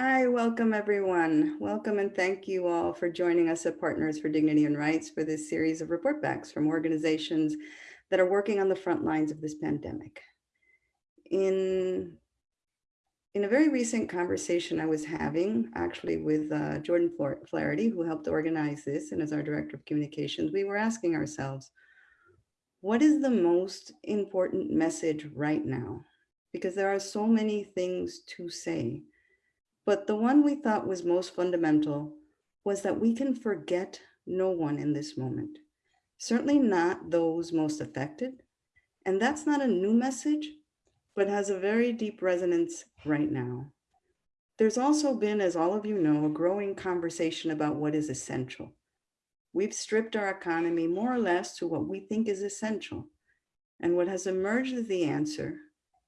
Hi, welcome everyone. Welcome and thank you all for joining us at Partners for Dignity and Rights for this series of report backs from organizations that are working on the front lines of this pandemic. In, in a very recent conversation I was having actually with uh, Jordan Flaherty, who helped organize this and is our Director of Communications, we were asking ourselves, what is the most important message right now? Because there are so many things to say. But the one we thought was most fundamental was that we can forget no one in this moment, certainly not those most affected. And that's not a new message, but has a very deep resonance right now. There's also been, as all of you know, a growing conversation about what is essential. We've stripped our economy more or less to what we think is essential. And what has emerged as the answer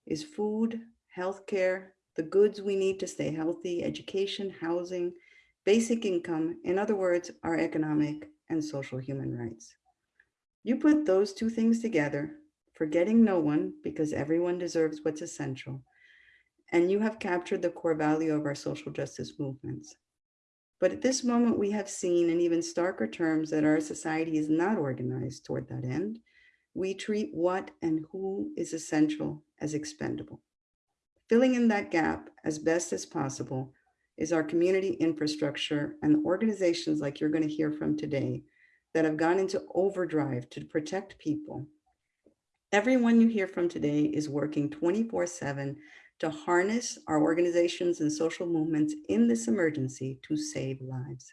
is food, healthcare, the goods we need to stay healthy, education, housing, basic income, in other words, our economic and social human rights. You put those two things together, forgetting no one because everyone deserves what's essential, and you have captured the core value of our social justice movements. But at this moment, we have seen in even starker terms that our society is not organized toward that end. We treat what and who is essential as expendable. Filling in that gap as best as possible is our community infrastructure and organizations like you're going to hear from today that have gone into overdrive to protect people. Everyone you hear from today is working 24 seven to harness our organizations and social movements in this emergency to save lives.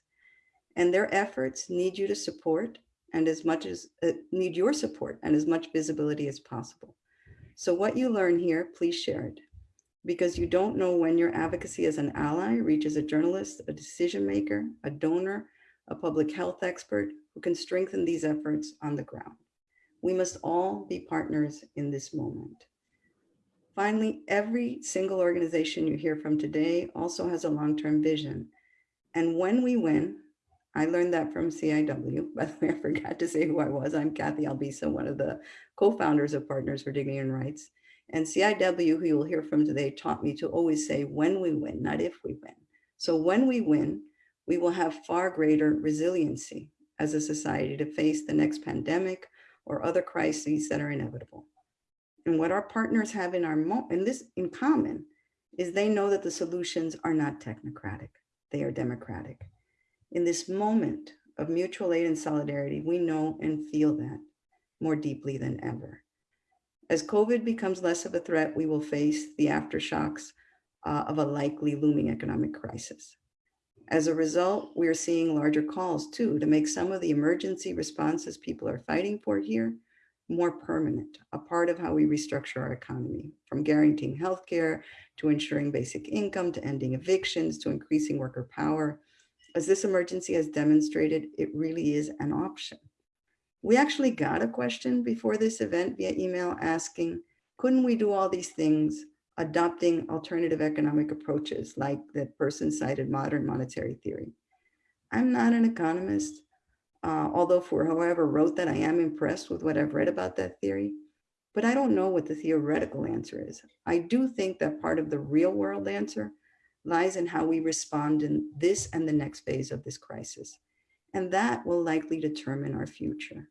And their efforts need you to support and as much as uh, need your support and as much visibility as possible. So what you learn here, please share it because you don't know when your advocacy as an ally reaches a journalist, a decision maker, a donor, a public health expert who can strengthen these efforts on the ground. We must all be partners in this moment. Finally, every single organization you hear from today also has a long-term vision. And when we win, I learned that from CIW, by the way, I forgot to say who I was. I'm Cathy Albisa, one of the co-founders of Partners for Dignity and Rights. And CIW, who you will hear from today, taught me to always say when we win, not if we win. So when we win, we will have far greater resiliency as a society to face the next pandemic or other crises that are inevitable. And what our partners have in our in this in common is they know that the solutions are not technocratic, they are democratic. In this moment of mutual aid and solidarity, we know and feel that more deeply than ever. As COVID becomes less of a threat, we will face the aftershocks uh, of a likely looming economic crisis. As a result, we are seeing larger calls too to make some of the emergency responses people are fighting for here more permanent, a part of how we restructure our economy, from guaranteeing healthcare to ensuring basic income to ending evictions to increasing worker power. As this emergency has demonstrated, it really is an option. We actually got a question before this event via email asking, couldn't we do all these things adopting alternative economic approaches like the person cited modern monetary theory? I'm not an economist, uh, although for whoever wrote that, I am impressed with what I've read about that theory, but I don't know what the theoretical answer is. I do think that part of the real world answer lies in how we respond in this and the next phase of this crisis. And that will likely determine our future.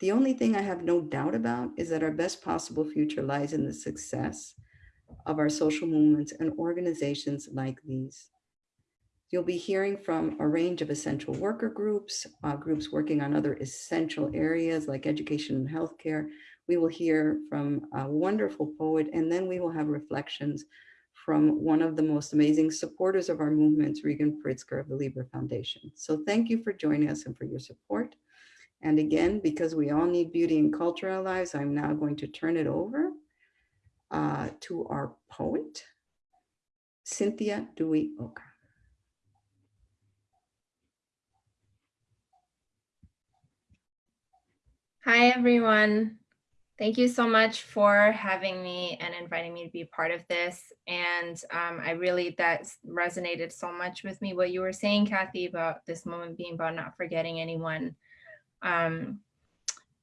The only thing I have no doubt about is that our best possible future lies in the success of our social movements and organizations like these. You'll be hearing from a range of essential worker groups, uh, groups working on other essential areas like education and healthcare. We will hear from a wonderful poet, and then we will have reflections from one of the most amazing supporters of our movements, Regan Pritzker of the Libra Foundation. So thank you for joining us and for your support. And again, because we all need beauty and culture in our lives, I'm now going to turn it over uh, to our poet, Cynthia Dewi Oka. Hi, everyone. Thank you so much for having me and inviting me to be part of this. And um, I really, that resonated so much with me, what you were saying, Cathy, about this moment being about not forgetting anyone. Um,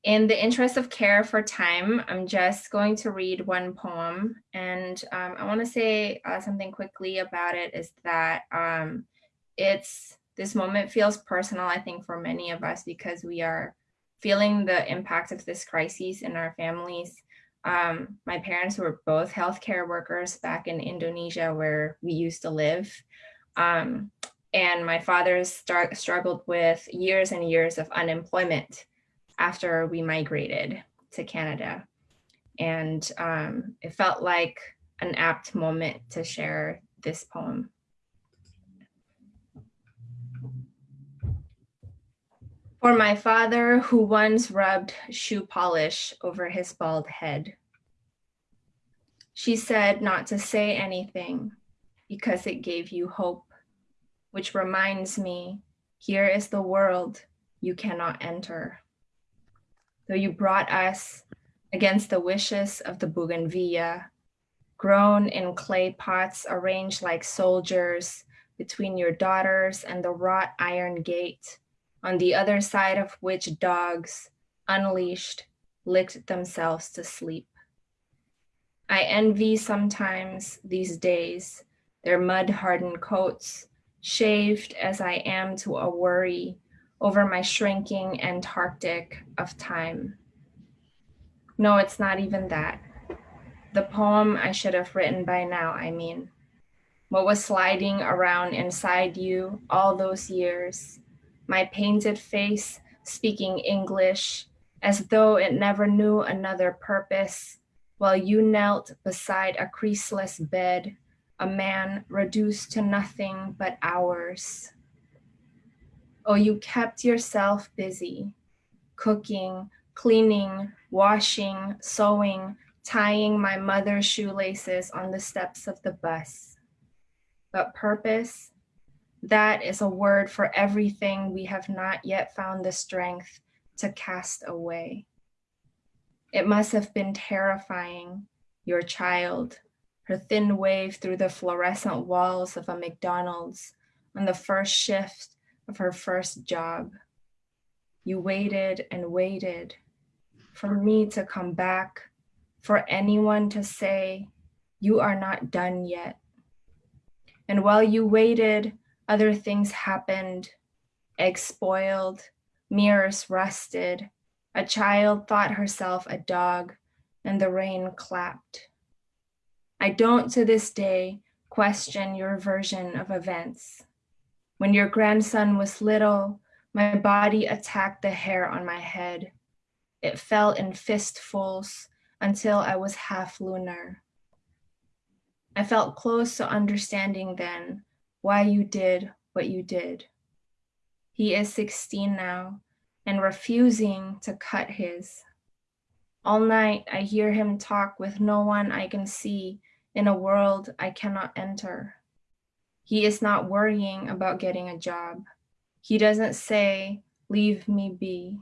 in the interest of care for time, I'm just going to read one poem. And um, I want to say uh, something quickly about it is that um, it's this moment feels personal, I think, for many of us because we are feeling the impact of this crisis in our families. Um, my parents were both healthcare workers back in Indonesia where we used to live. Um, and my father start, struggled with years and years of unemployment after we migrated to Canada. And um, it felt like an apt moment to share this poem. For my father, who once rubbed shoe polish over his bald head. She said not to say anything because it gave you hope, which reminds me, here is the world you cannot enter though you brought us against the wishes of the bougainvillea, grown in clay pots arranged like soldiers between your daughters and the wrought iron gate, on the other side of which dogs, unleashed, licked themselves to sleep. I envy sometimes these days their mud hardened coats, shaved as I am to a worry over my shrinking Antarctic of time. No, it's not even that. The poem I should have written by now, I mean. What was sliding around inside you all those years, my painted face speaking English as though it never knew another purpose, while you knelt beside a creaseless bed, a man reduced to nothing but hours. Oh, you kept yourself busy, cooking, cleaning, washing, sewing, tying my mother's shoelaces on the steps of the bus. But purpose, that is a word for everything we have not yet found the strength to cast away. It must have been terrifying, your child, her thin wave through the fluorescent walls of a McDonald's on the first shift of her first job. You waited and waited for me to come back, for anyone to say, You are not done yet. And while you waited, other things happened. Eggs spoiled, mirrors rusted, a child thought herself a dog, and the rain clapped. I don't to this day question your version of events. When your grandson was little, my body attacked the hair on my head. It fell in fistfuls until I was half lunar. I felt close to understanding then why you did what you did. He is 16 now and refusing to cut his. All night I hear him talk with no one I can see in a world I cannot enter. He is not worrying about getting a job. He doesn't say, leave me be.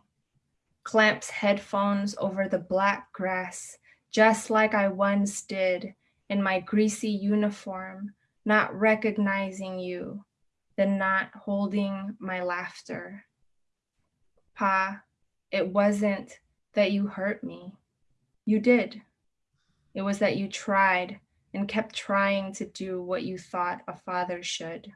Clamps headphones over the black grass, just like I once did in my greasy uniform, not recognizing you, then not holding my laughter. Pa, it wasn't that you hurt me. You did. It was that you tried and kept trying to do what you thought a father should.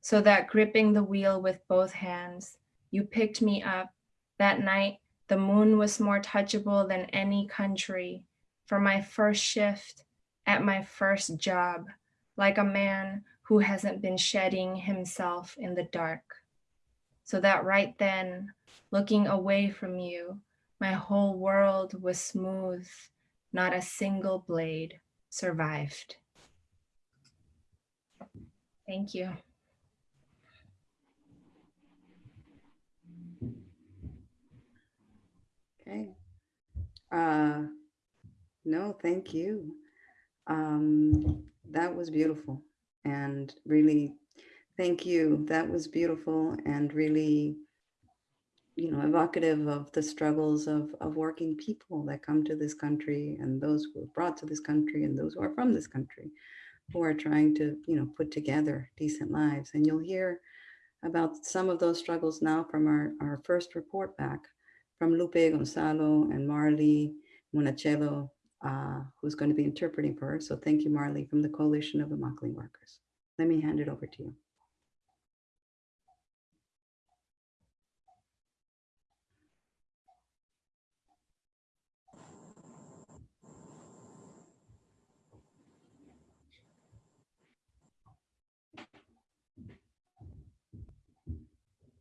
So that gripping the wheel with both hands, you picked me up. That night, the moon was more touchable than any country for my first shift at my first job, like a man who hasn't been shedding himself in the dark. So that right then, looking away from you, my whole world was smooth, not a single blade survived. Thank you. Okay. Uh, no, thank you. Um, that was beautiful and really thank you. That was beautiful and really you know, evocative of the struggles of, of working people that come to this country and those who are brought to this country and those who are from this country who are trying to, you know, put together decent lives. And you'll hear about some of those struggles now from our, our first report back from Lupe Gonzalo and Marley Monachello, uh, who's going to be interpreting for her. So thank you, Marley, from the Coalition of Immokalee Workers. Let me hand it over to you.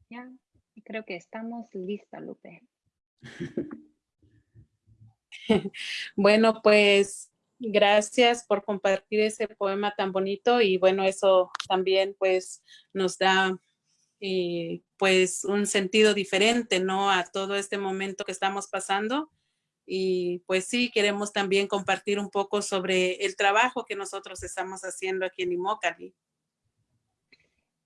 Ya, creo que estamos lista, Lupe. Bueno, pues gracias por compartir ese poema tan bonito y bueno, eso también pues nos da eh, pues un sentido diferente, ¿no? A todo este momento que estamos pasando. Y pues sí, queremos también compartir un poco sobre el trabajo que nosotros estamos haciendo aquí en Immokalee.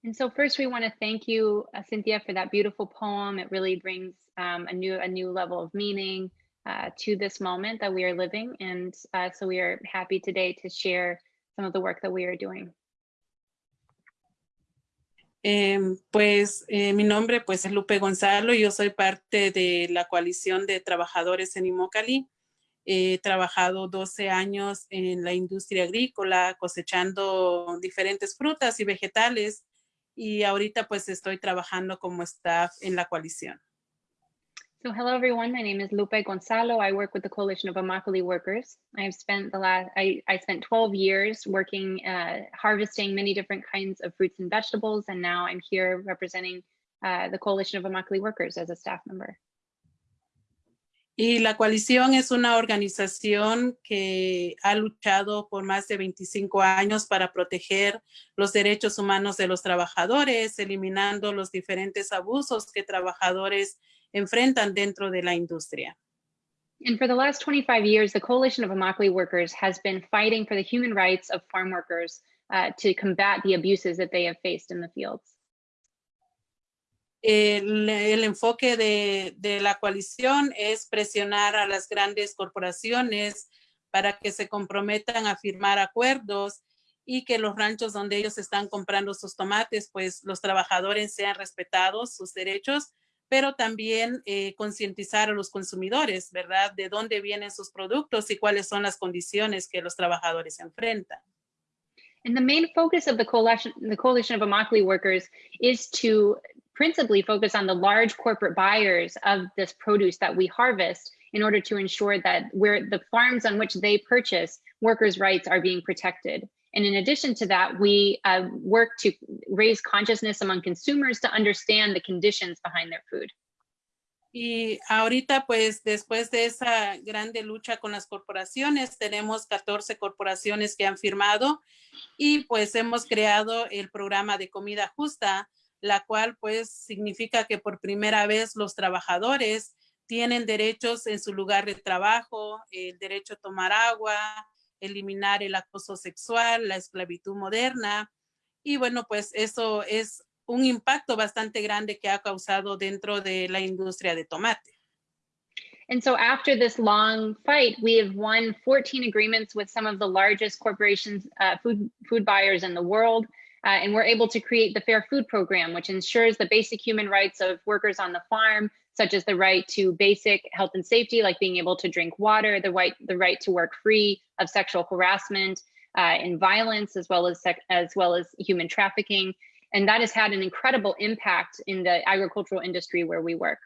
And so first we want to thank you, uh, Cynthia, for that beautiful poem. It really brings um, a new a new level of meaning uh, to this moment that we are living. And uh, so we are happy today to share some of the work that we are doing. Em, pues eh, mi nombre pues es Lupe Gonzalo, yo soy parte de la coalición de trabajadores en Immokalee. He trabajado 12 años en la industria agrícola cosechando diferentes frutas y vegetales y ahorita pues estoy trabajando como staff en la coalición. So hello everyone, my name is Lupe Gonzalo. I work with the Coalition of Immokalee Workers. I have spent the last, I, I spent 12 years working, uh, harvesting many different kinds of fruits and vegetables. And now I'm here representing uh, the Coalition of Immokalee Workers as a staff member. Y la coalición es una organización que ha luchado por más de 25 años para proteger los derechos humanos de los trabajadores, eliminando los diferentes abusos que trabajadores enfrentan dentro de la industria. And for the last 25 years, the Coalition of Immokalee Workers has been fighting for the human rights of farm workers uh, to combat the abuses that they have faced in the fields. El, el enfoque de, de, la coalición es presionar a las grandes corporaciones para que se comprometan a firmar acuerdos y que los ranchos donde ellos están comprando sus tomates, pues los trabajadores sean respetados, sus derechos, pero también eh, concientizar a los consumidores, ¿verdad? De dónde vienen sus productos y cuáles son las condiciones que los trabajadores enfrentan. And the main focus of the coalition, the coalition of Immokalee workers is to principally focus on the large corporate buyers of this produce that we harvest in order to ensure that where the farms on which they purchase, workers' rights are being protected. And in addition to that, we uh, work to raise consciousness among consumers to understand the conditions behind their food. Y ahorita, pues, después de esa grande lucha con las corporaciones, tenemos 14 corporaciones que han firmado y pues hemos creado el programa de comida justa, la cual pues significa que por primera vez los trabajadores tienen derechos en su lugar de trabajo, el derecho a tomar agua, eliminar el acoso sexual, la esclavitud moderna. Y bueno, pues eso es un impacto bastante grande que ha causado dentro de la industria de tomate. And so after this long fight, we have won 14 agreements with some of the largest corporations, uh, food, food buyers in the world. Uh, and we're able to create the Fair Food Program, which ensures the basic human rights of workers on the farm, such as the right to basic health and safety, like being able to drink water, the right, the right to work free of sexual harassment uh, and violence, as well as, as well as human trafficking. And that has had an incredible impact in the agricultural industry where we work.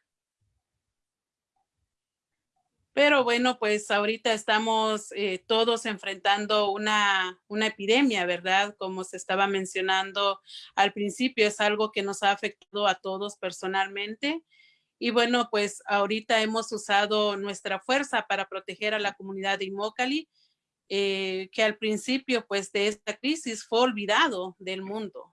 Pero bueno, pues ahorita estamos eh, todos enfrentando una, una epidemia, ¿verdad? Como se estaba mencionando al principio, es algo que nos ha afectado a todos personalmente. Y bueno, pues ahorita hemos usado nuestra fuerza para proteger a la comunidad de Immokalee, eh, que al principio pues de esta crisis fue olvidado del mundo.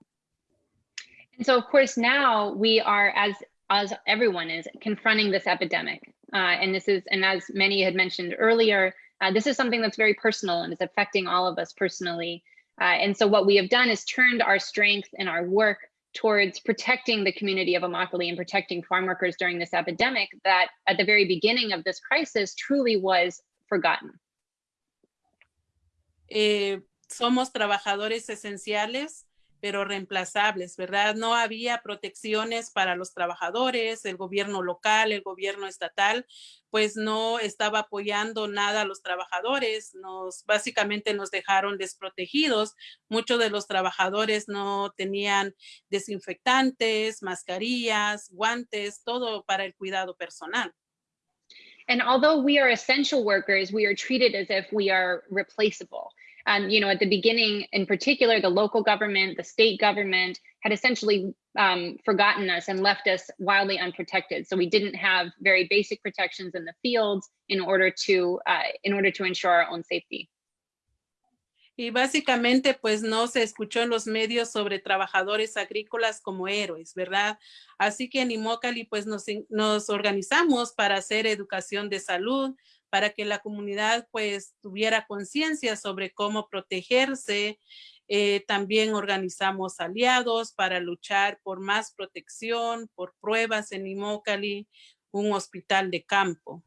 And so of course now we are, as, as everyone is, confronting this epidemic. Uh, and this is, and as many had mentioned earlier, uh, this is something that's very personal and is affecting all of us personally. Uh, and so what we have done is turned our strength and our work towards protecting the community of Immokalee and protecting farm workers during this epidemic that at the very beginning of this crisis truly was forgotten. Eh, somos trabajadores esenciales pero reemplazables, ¿verdad? No había protecciones para los trabajadores, el gobierno local, el gobierno estatal, pues no estaba apoyando nada a los trabajadores, nos básicamente nos dejaron desprotegidos. Muchos de los trabajadores no tenían desinfectantes, mascarillas, guantes, todo para el cuidado personal. And although we are essential workers, we are treated as if we are replaceable. Um, you know, at the beginning, in particular, the local government, the state government had essentially um, forgotten us and left us wildly unprotected. So we didn't have very basic protections in the fields in order to uh, in order to ensure our own safety. Y básicamente, pues no se escuchó en los medios sobre trabajadores agrícolas como héroes, ¿verdad? Así que en Immokalee, pues nos, nos organizamos para hacer educación de salud, para que la comunidad pues tuviera conciencia sobre cómo protegerse. Eh, también organizamos aliados para luchar por más protección, por pruebas en Imócali, un hospital de campo.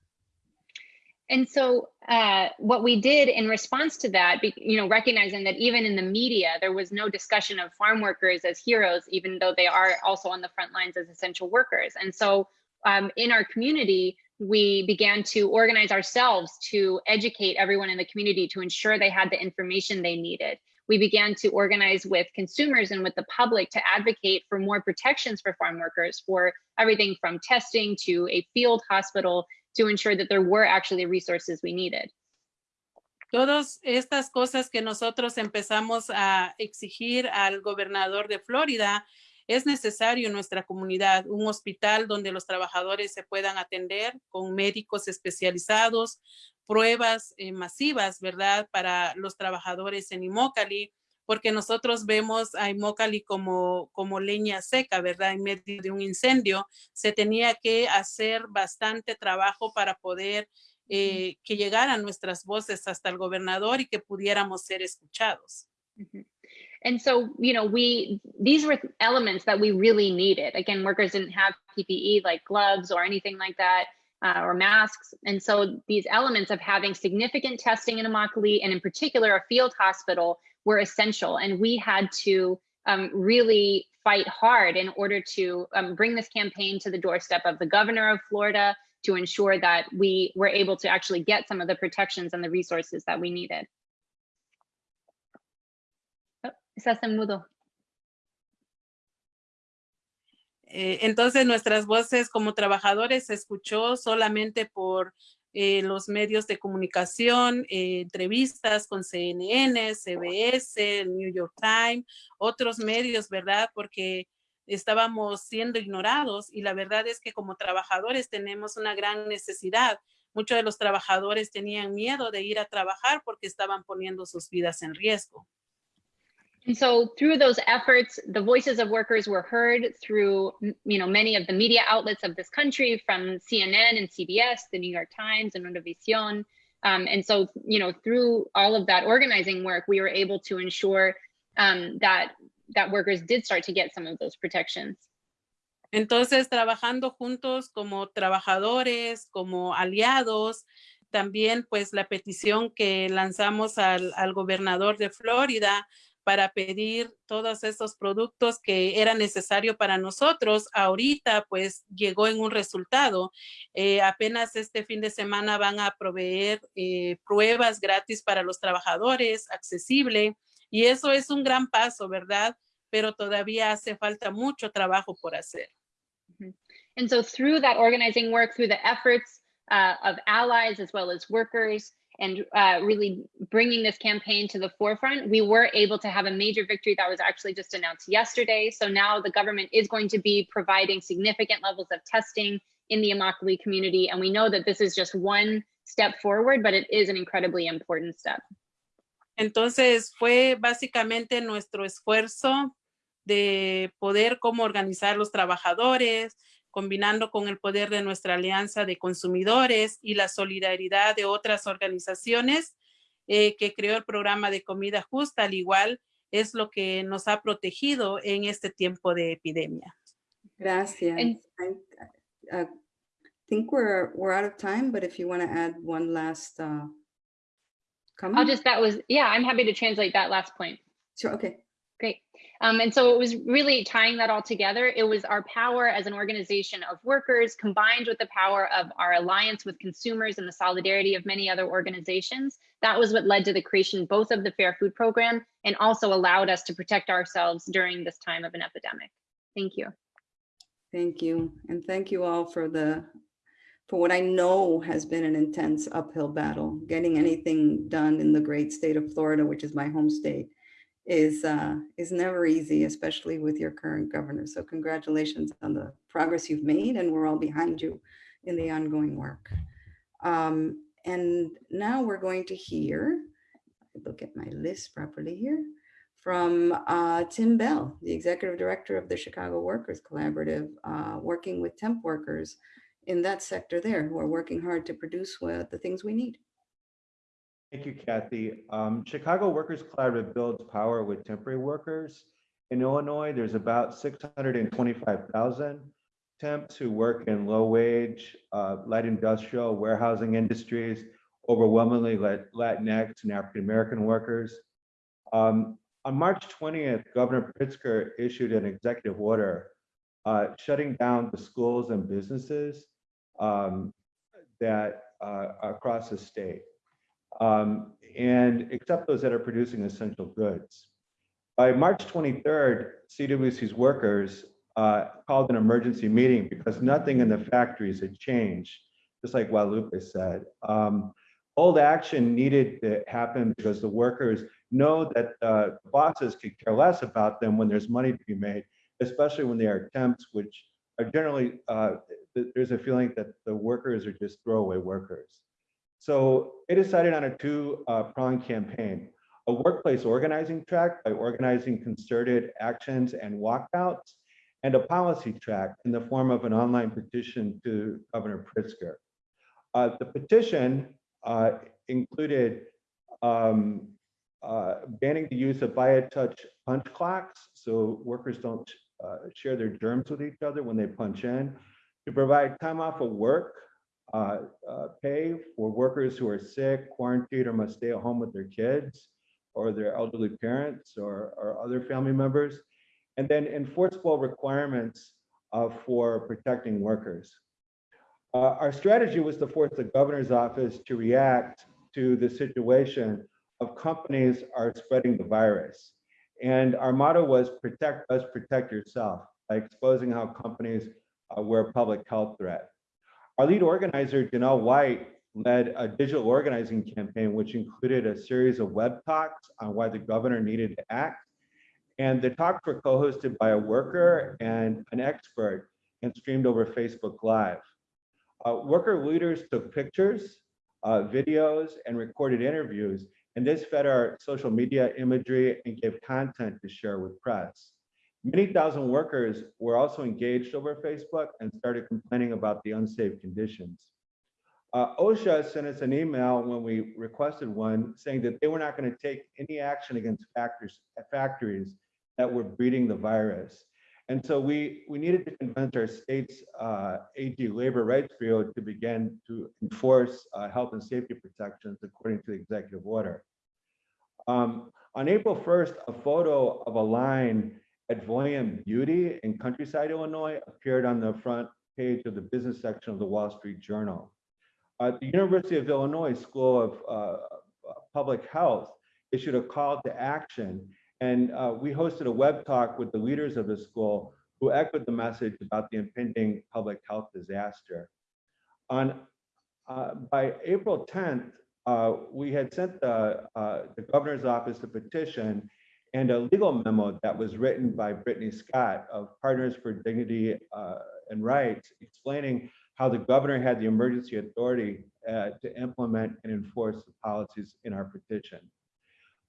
And so, uh, what we did in response to that, you know, recognizing that even in the media, there was no discussion of farm workers as heroes, even though they are also on the front lines as essential workers. And so, um, in our community, we began to organize ourselves to educate everyone in the community to ensure they had the information they needed. We began to organize with consumers and with the public to advocate for more protections for farm workers, for everything from testing to a field hospital to ensure that there were actually resources we needed. Todas estas cosas que nosotros empezamos a exigir al gobernador de Florida, es necesario en nuestra comunidad un hospital donde los trabajadores se puedan atender con médicos especializados, pruebas eh, masivas, ¿verdad? Para los trabajadores en Imócali, porque nosotros vemos a Imócali como, como leña seca, ¿verdad? En medio de un incendio, se tenía que hacer bastante trabajo para poder eh, que llegaran nuestras voces hasta el gobernador y que pudiéramos ser escuchados. -hmm. And so, you know, we, these were elements that we really needed. Again, workers didn't have PPE like gloves or anything like that. Uh, or masks. And so these elements of having significant testing in Immokalee and in particular a field hospital were essential. And we had to um, really fight hard in order to um, bring this campaign to the doorstep of the governor of Florida to ensure that we were able to actually get some of the protections and the resources that we needed. Estás en mudo. Eh, entonces nuestras voces como trabajadores se escuchó solamente por eh, los medios de comunicación, eh, entrevistas con CNN, CBS, New York Times, otros medios, ¿verdad? Porque estábamos siendo ignorados y la verdad es que como trabajadores tenemos una gran necesidad. Muchos de los trabajadores tenían miedo de ir a trabajar porque estaban poniendo sus vidas en riesgo. And so through those efforts, the voices of workers were heard through, you know, many of the media outlets of this country from CNN and CBS, the New York Times and Univision. Um, and so, you know, through all of that organizing work, we were able to ensure um, that that workers did start to get some of those protections. Entonces, trabajando juntos como trabajadores, como aliados, también pues la petición que lanzamos al, al gobernador de Florida para pedir todos esos productos que era necesario para nosotros. Ahorita pues llegó en un resultado. Eh, apenas este fin de semana van a proveer eh, pruebas gratis para los trabajadores, accesible. Y eso es un gran paso, ¿verdad? Pero todavía hace falta mucho trabajo por hacer. And so through that organizing work, through the efforts uh, of allies as well as workers, and uh, really bringing this campaign to the forefront, we were able to have a major victory that was actually just announced yesterday. So now the government is going to be providing significant levels of testing in the Immokalee community. And we know that this is just one step forward, but it is an incredibly important step. Entonces fue básicamente nuestro esfuerzo de poder cómo organizar los trabajadores, combinando con el poder de nuestra alianza de consumidores y la solidaridad de otras organizaciones eh, que creó el programa de comida justa, al igual es lo que nos ha protegido en este tiempo de epidemia. Gracias. I, uh, think we're, we're out of time, but if you want to add one last uh, comment. I'll just, that was, yeah, I'm happy to translate that last point. Sure, okay. Great. Um, and so it was really tying that all together. It was our power as an organization of workers combined with the power of our alliance with consumers and the solidarity of many other organizations. That was what led to the creation both of the Fair Food Program and also allowed us to protect ourselves during this time of an epidemic. Thank you. Thank you. And thank you all for the, for what I know has been an intense uphill battle. Getting anything done in the great state of Florida, which is my home state, is, uh, is never easy, especially with your current governor. So congratulations on the progress you've made and we're all behind you in the ongoing work. Um, and now we're going to hear, look at my list properly here, from uh, Tim Bell, the Executive Director of the Chicago Workers Collaborative, uh, working with temp workers in that sector there who are working hard to produce the things we need. Thank you, Cathy. Um, Chicago Workers Collaborative builds power with temporary workers. In Illinois, there's about 625,000 temps who work in low wage, uh, light industrial, warehousing industries, overwhelmingly Latinx and African American workers. Um, on March 20th, Governor Pritzker issued an executive order uh, shutting down the schools and businesses um, that uh, across the state um, and except those that are producing essential goods. By March 23rd, CWC's workers uh, called an emergency meeting because nothing in the factories had changed, just like Guadalupe said. Um, old action needed to happen because the workers know that uh, bosses could care less about them when there's money to be made, especially when they are temps, which are generally, uh, th- there's a feeling that the workers are just throwaway workers. So it decided on a two uh, pronged campaign, a workplace organizing track by organizing concerted actions and walkouts, and a policy track in the form of an online petition to Governor Pritzker. Uh, the petition uh, included um, uh, banning the use of biotouch punch clocks so workers don't uh, share their germs with each other when they punch in, to provide time off of work uh, uh, pay for workers who are sick, quarantined, or must stay at home with their kids or their elderly parents or, or other family members. And then enforceable requirements uh, for protecting workers. Uh, our strategy was to force the governor's office to react to the situation of companies are spreading the virus. And our motto was protect us, protect yourself by exposing how companies uh, were a public health threat. Our lead organizer, Janelle White, led a digital organizing campaign, which included a series of web talks on why the governor needed to act. And the talks were co-hosted by a worker and an expert and streamed over Facebook Live. Uh, worker leaders took pictures, uh, videos, and recorded interviews, and this fed our social media imagery and gave content to share with press. Many thousand workers were also engaged over Facebook and started complaining about the unsafe conditions. Uh, OSHA sent us an email when we requested one saying that they were not going to take any action against factors, factories that were breeding the virus. And so we, we needed to convince our state's uh, AG Labor Rights Bureau to begin to enforce uh, health and safety protections according to the executive order. Um, on April 1st, a photo of a line at Voyant Beauty in Countryside, Illinois, appeared on the front page of the business section of the Wall Street Journal. Uh, the University of Illinois School of uh, Public Health issued a call to action, and uh, we hosted a web talk with the leaders of the school who echoed the message about the impending public health disaster. On uh, by April 10th, uh, we had sent the, uh, the governor's office a petition and a legal memo that was written by Brittany Scott of Partners for Dignity uh, and Rights, explaining how the governor had the emergency authority uh, to implement and enforce the policies in our petition.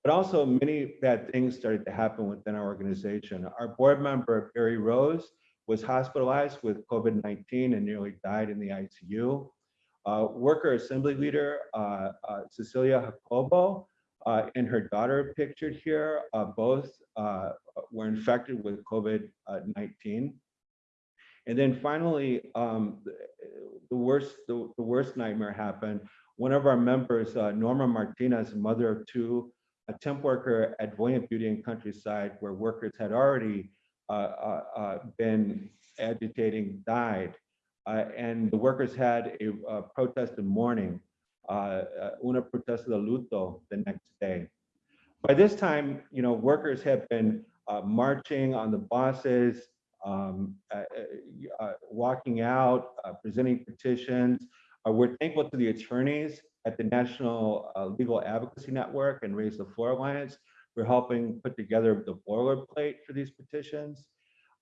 But also many bad things started to happen within our organization. Our board member, Barry Rose, was hospitalized with COVID-19 and nearly died in the ICU. Uh, worker assembly leader, uh, uh, Cecilia Jacobo, uh, and her daughter pictured here, uh, both uh, were infected with COVID-19. And then finally, um, the, worst the, the, worst nightmare happened. One of our members, uh, Norma Martinez, mother of two a temp worker at Voyant Beauty and Countryside where workers had already uh, uh, uh, been agitating died. Uh, and the workers had a, a protest in mourning, uh, uh, una protesta de luto the next day. By this time, you know, workers have been uh, marching on the buses, um, uh, uh, uh, walking out, uh, presenting petitions. Uh, we're thankful to the attorneys at the National uh, Legal Advocacy Network and Raise the Floor Alliance We're helping put together the boilerplate for these petitions.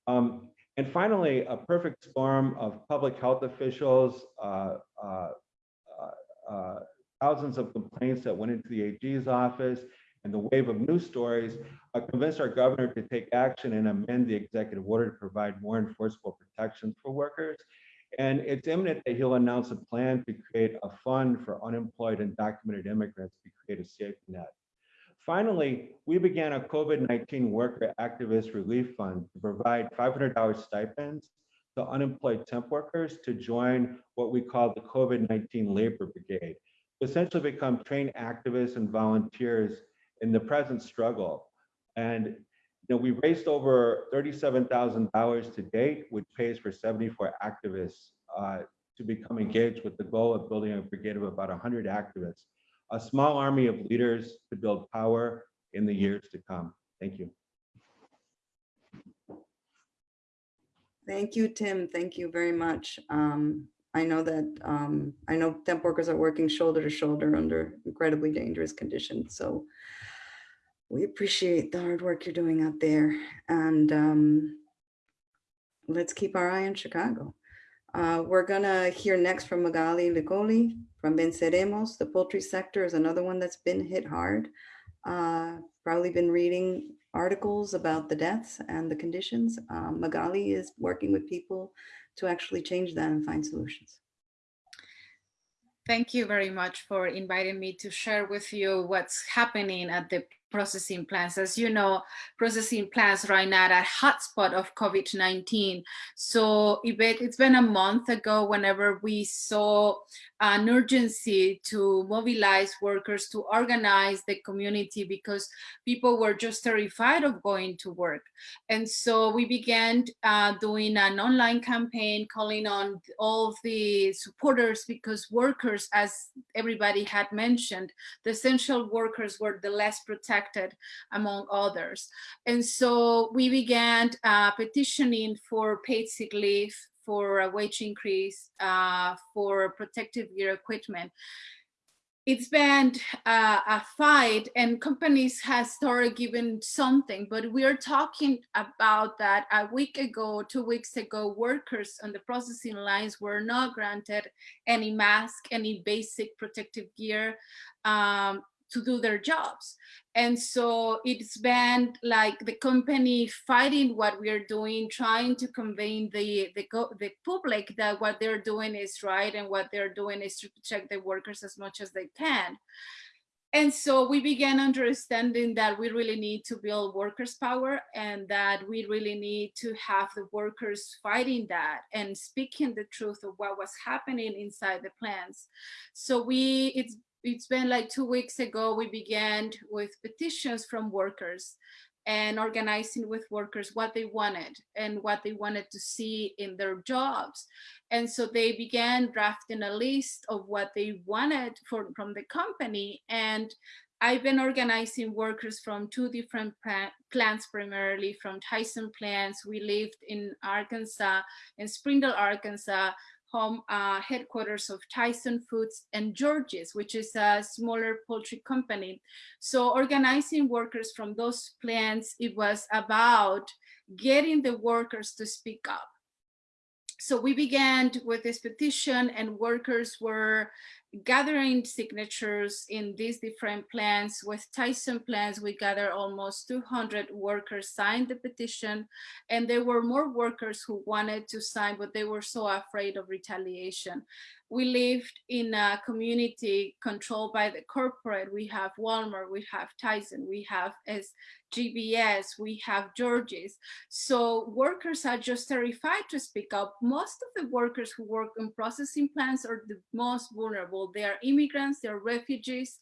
Um, and finally, a perfect storm of public health officials, uh, uh, uh, thousands of complaints that went into the AG's office, and the wave of news stories uh, convinced our governor to take action and amend the executive order to provide more enforceable protections for workers. And it's imminent that he'll announce a plan to create a fund for unemployed and documented immigrants to create a safety net. Finally, we began a COVID-19 worker activist relief fund to provide $500 stipends to unemployed temp workers to join what we call the COVID-19 labor brigade, essentially become trained activists and volunteers in the present struggle. And you know, we raised over $37,000 to date, which pays for 74 activists uh, to become engaged with the goal of building a brigade of about 100 activists a small army of leaders to build power in the years to come. Thank you. Thank you, Tim. Thank you very much. Um, I know that, um, I know temp workers are working shoulder to shoulder under incredibly dangerous conditions. So we appreciate the hard work you're doing out there. And um, let's keep our eye on Chicago. Uh, we're gonna hear next from Magaly Licolli from Venceremos. The poultry sector is another one that's been hit hard. Uh, probably been reading articles about the deaths and the conditions. Um, Magaly is working with people to actually change that and find solutions. Thank you very much for inviting me to share with you what's happening at the processing plants. As you know, processing plants right now are a hotspot of COVID-19. So it's been a month ago whenever we saw an urgency to mobilize workers to organize the community because people were just terrified of going to work. And so we began uh, doing an online campaign calling on all the supporters because workers, as everybody had mentioned, the essential workers were the less protected among others. And so we began uh, petitioning for paid sick leave, for a wage increase, uh, for protective gear equipment. It's been uh, a fight and companies has started giving something, but we are talking about that a week ago, two weeks ago, workers on the processing lines were not granted any mask, any basic protective gear. Um, to do their jobs. And so it's been like the company fighting what we are doing, trying to convey the, the, the public that what they're doing is right and what they're doing is to protect the workers as much as they can. And so we began understanding that we really need to build workers power and that we really need to have the workers fighting that and speaking the truth of what was happening inside the plants. So we, it's it's been like two weeks ago, we began with petitions from workers and organizing with workers what they wanted and what they wanted to see in their jobs. And so they began drafting a list of what they wanted for, from the company. And I've been organizing workers from two different plants, primarily from Tyson plants. We lived in Arkansas, in Springdale, Arkansas, home uh, headquarters of Tyson Foods and George's, which is a smaller poultry company. So organizing workers from those plants, it was about getting the workers to speak up. So we began with this petition and workers were gathering signatures in these different plans. With Tyson plans, we gathered almost 200 workers signed the petition, and there were more workers who wanted to sign, but they were so afraid of retaliation. We lived in a community controlled by the corporate. We have Walmart, we have Tyson, we have JBS, we have George's. So workers are just terrified to speak up. Most of the workers who work in processing plants are the most vulnerable vulnerable. They are immigrants, they're refugees,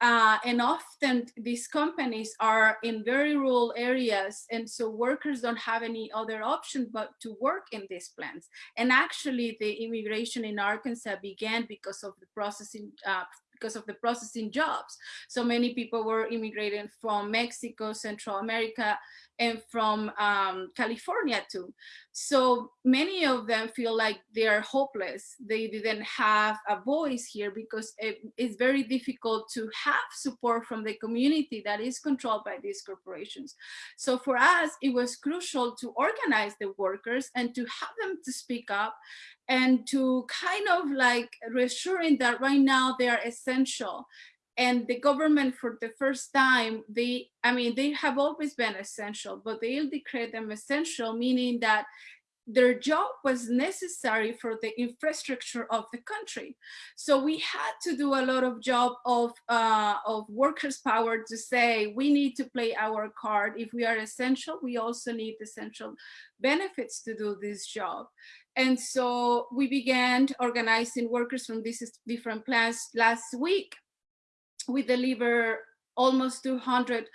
uh, and often these companies are in very rural areas, and so workers don't have any other option but to work in these plants. And actually, the immigration in Arkansas began because of the processing uh, because of the processing jobs. So many people were immigrating from Mexico, Central America, and from um, California too. So many of them feel like they are hopeless. They didn't have a voice here because it, it's very difficult to have support from the community that is controlled by these corporations. So for us, it was crucial to organize the workers and to have them to speak up and to kind of like reassuring that right now they are essential and the government for the first time they i mean they have always been essential but they'll declare them essential meaning that their job was necessary for the infrastructure of the country. So we had to do a lot of job of, uh, of workers' power to say, we need to play our card. If we are essential, we also need essential benefits to do this job. And so we began organizing workers from these different plants last week. We deliver almost 200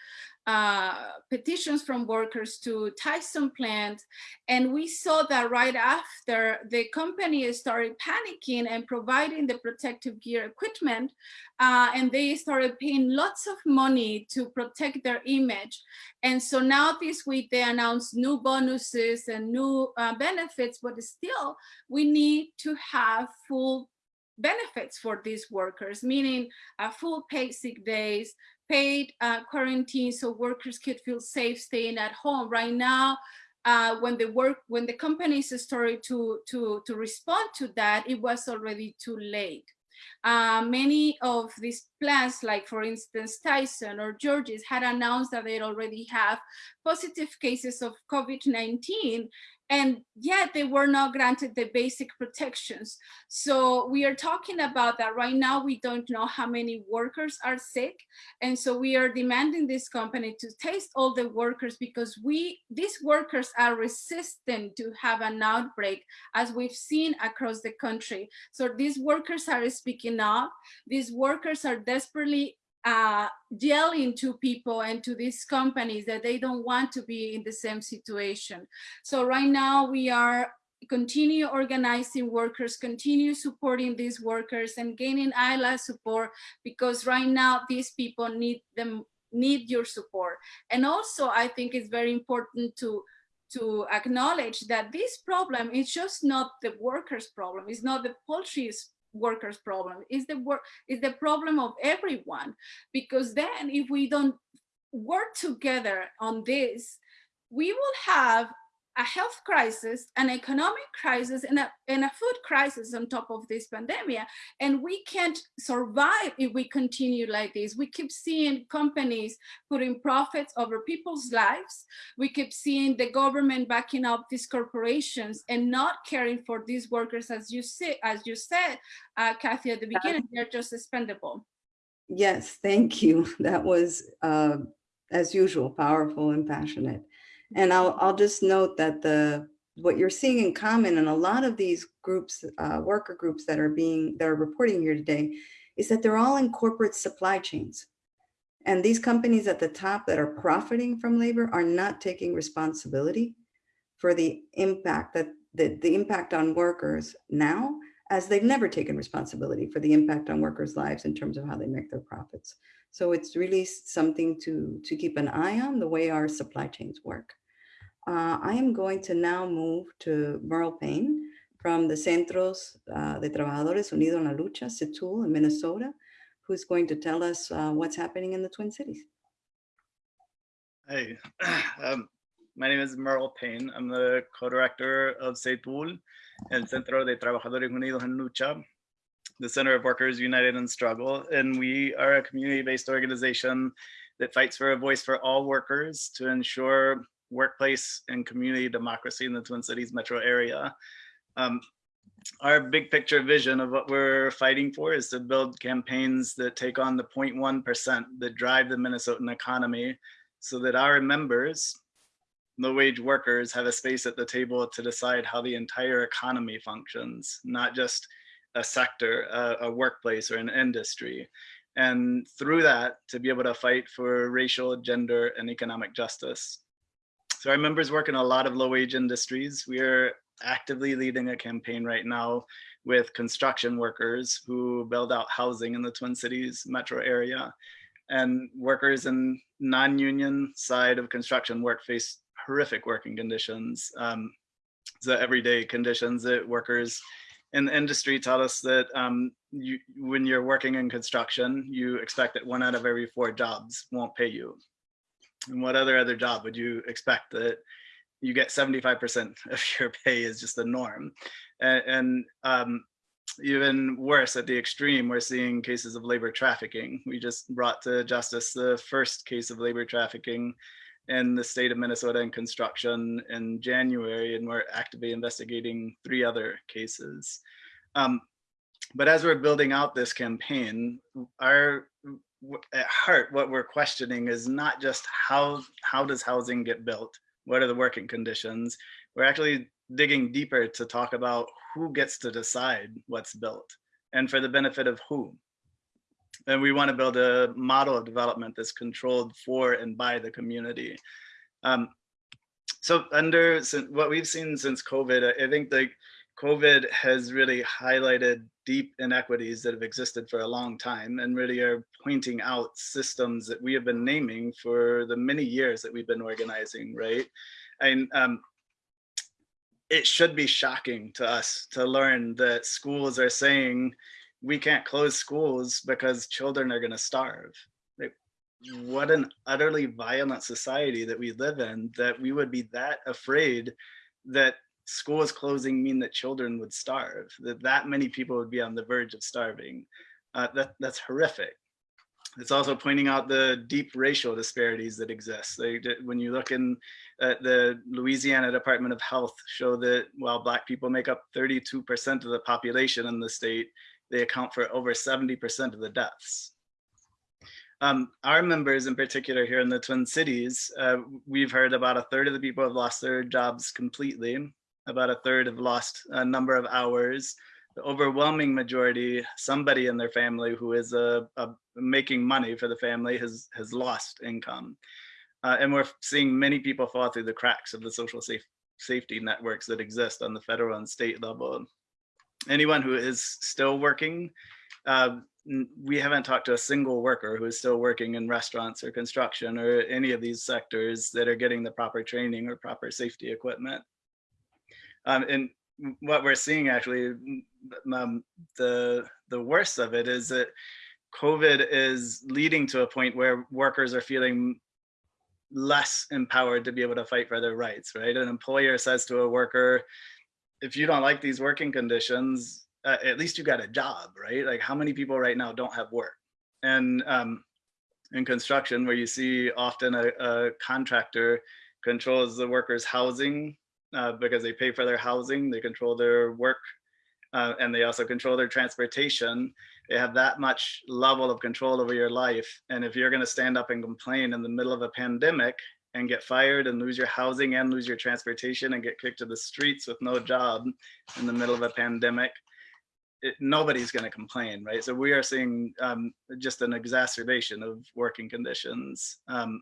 uh, petitions from workers to Tyson plant. And we saw that right after the company started panicking and providing the protective gear equipment, uh, and they started paying lots of money to protect their image. And so now this week they announced new bonuses and new uh, benefits, but still we need to have full benefits for these workers, meaning uh, full paid sick days, paid uh, quarantine so workers could feel safe staying at home. Right now, uh, when the work, when the companies started to, to, to respond to that, it was already too late. Uh, many of these plants, like for instance, Tyson or George's had announced that they already have positive cases of COVID-19 and yet they were not granted the basic protections. So we are talking about that right now. We don't know how many workers are sick. And so we are demanding this company to test all the workers because we, these workers are resistant to have an outbreak as we've seen across the country. So these workers are speaking up. These workers are desperately uh, yelling to people and to these companies that they don't want to be in the same situation. So right now we are continue organizing workers, continue supporting these workers and gaining ILA support because right now these people need them need your support. And also I think it's very important to to acknowledge that this problem is just not the workers problem, it's not the poultry's workers problem. Is the work is the problem of everyone because then if we don't work together on this we will have a health crisis, an economic crisis, and a, and a food crisis on top of this pandemic. And we can't survive if we continue like this. We keep seeing companies putting profits over people's lives. We keep seeing the government backing up these corporations and not caring for these workers, as you say, as you said, uh, Cathy, at the beginning, they're just expendable. Yes, thank you. That was, uh, as usual, powerful and passionate. And I'll, I'll just note that the what you're seeing in common in a lot of these groups, uh, worker groups that are being, that are reporting here today, is that they're all in corporate supply chains. And these companies at the top that are profiting from labor are not taking responsibility for the impact that the, the impact on workers now, as they've never taken responsibility for the impact on workers' lives in terms of how they make their profits. So it's really something to, to keep an eye on the way our supply chains work. Uh, I am going to now move to Merle Payne from the Centros uh, de Trabajadores Unidos en la Lucha, CTUL in Minnesota, who's going to tell us uh, what's happening in the Twin Cities. Hi, um, my name is Merle Payne. I'm the co-director of CTUL, El Centro de Trabajadores Unidos en Lucha, the Center of Workers United in Struggle. And we are a community-based organization that fights for a voice for all workers to ensure workplace and community democracy in the Twin Cities metro area. Um, our big picture vision of what we're fighting for is to build campaigns that take on the 0.1% that drive the Minnesotan economy so that our members, low wage workers have a space at the table to decide how the entire economy functions, not just a sector, a, a workplace or an industry. And through that, to be able to fight for racial, gender, and economic justice. So our members work in a lot of low wage industries. We are actively leading a campaign right now with construction workers who build out housing in the Twin Cities metro area. And workers in non-union side of construction work face horrific working conditions. Um, the everyday conditions that workers in the industry tell us that um, you, when you're working in construction, you expect that one out of every four jobs won't pay you. And what other other job would you expect that you get 75% of your pay is just the norm? And, and um, even worse at the extreme, we're seeing cases of labor trafficking. We just brought to justice the first case of labor trafficking in the state of Minnesota in construction in January, and we're actively investigating three other cases. Um, but as we're building out this campaign, our at heart, what we're questioning is not just how how does housing get built? What are the working conditions? We're actually digging deeper to talk about who gets to decide what's built and for the benefit of who. And we want to build a model of development that's controlled for and by the community. Um, so under what we've seen since COVID, I think like COVID has really highlighted deep inequities that have existed for a long time and really are pointing out systems that we have been naming for the many years that we've been organizing, right? And um, it should be shocking to us to learn that schools are saying we can't close schools because children are going to starve. Like, what an utterly violent society that we live in that we would be that afraid that schools closing mean that children would starve, that that many people would be on the verge of starving. Uh, that, that's horrific. It's also pointing out the deep racial disparities that exist. They, when you look in at the Louisiana Department of Health show that while Black people make up 32% of the population in the state, they account for over 70% of the deaths. Um, our members in particular here in the Twin Cities, uh, we've heard about a third of the people have lost their jobs completely. About a third have lost a number of hours. The overwhelming majority, somebody in their family who is uh, making money for the family has, has lost income. Uh, and we're seeing many people fall through the cracks of the social safe, safety networks that exist on the federal and state level anyone who is still working, uh, we haven't talked to a single worker who is still working in restaurants or construction or any of these sectors that are getting the proper training or proper safety equipment. Um, and what we're seeing actually, um, the, the worst of it is that COVID is leading to a point where workers are feeling less empowered to be able to fight for their rights, right? An employer says to a worker, if you don't like these working conditions, uh, at least you got a job, right? Like how many people right now don't have work? And um, in construction, where you see often a, a contractor controls the workers' housing uh, because they pay for their housing, they control their work, uh, and they also control their transportation. They have that much level of control over your life. And if you're going to stand up and complain in the middle of a pandemic and get fired and lose your housing and lose your transportation and get kicked to the streets with no job in the middle of a pandemic, it, nobody's going to complain, right? So we are seeing um, just an exacerbation of working conditions. Um,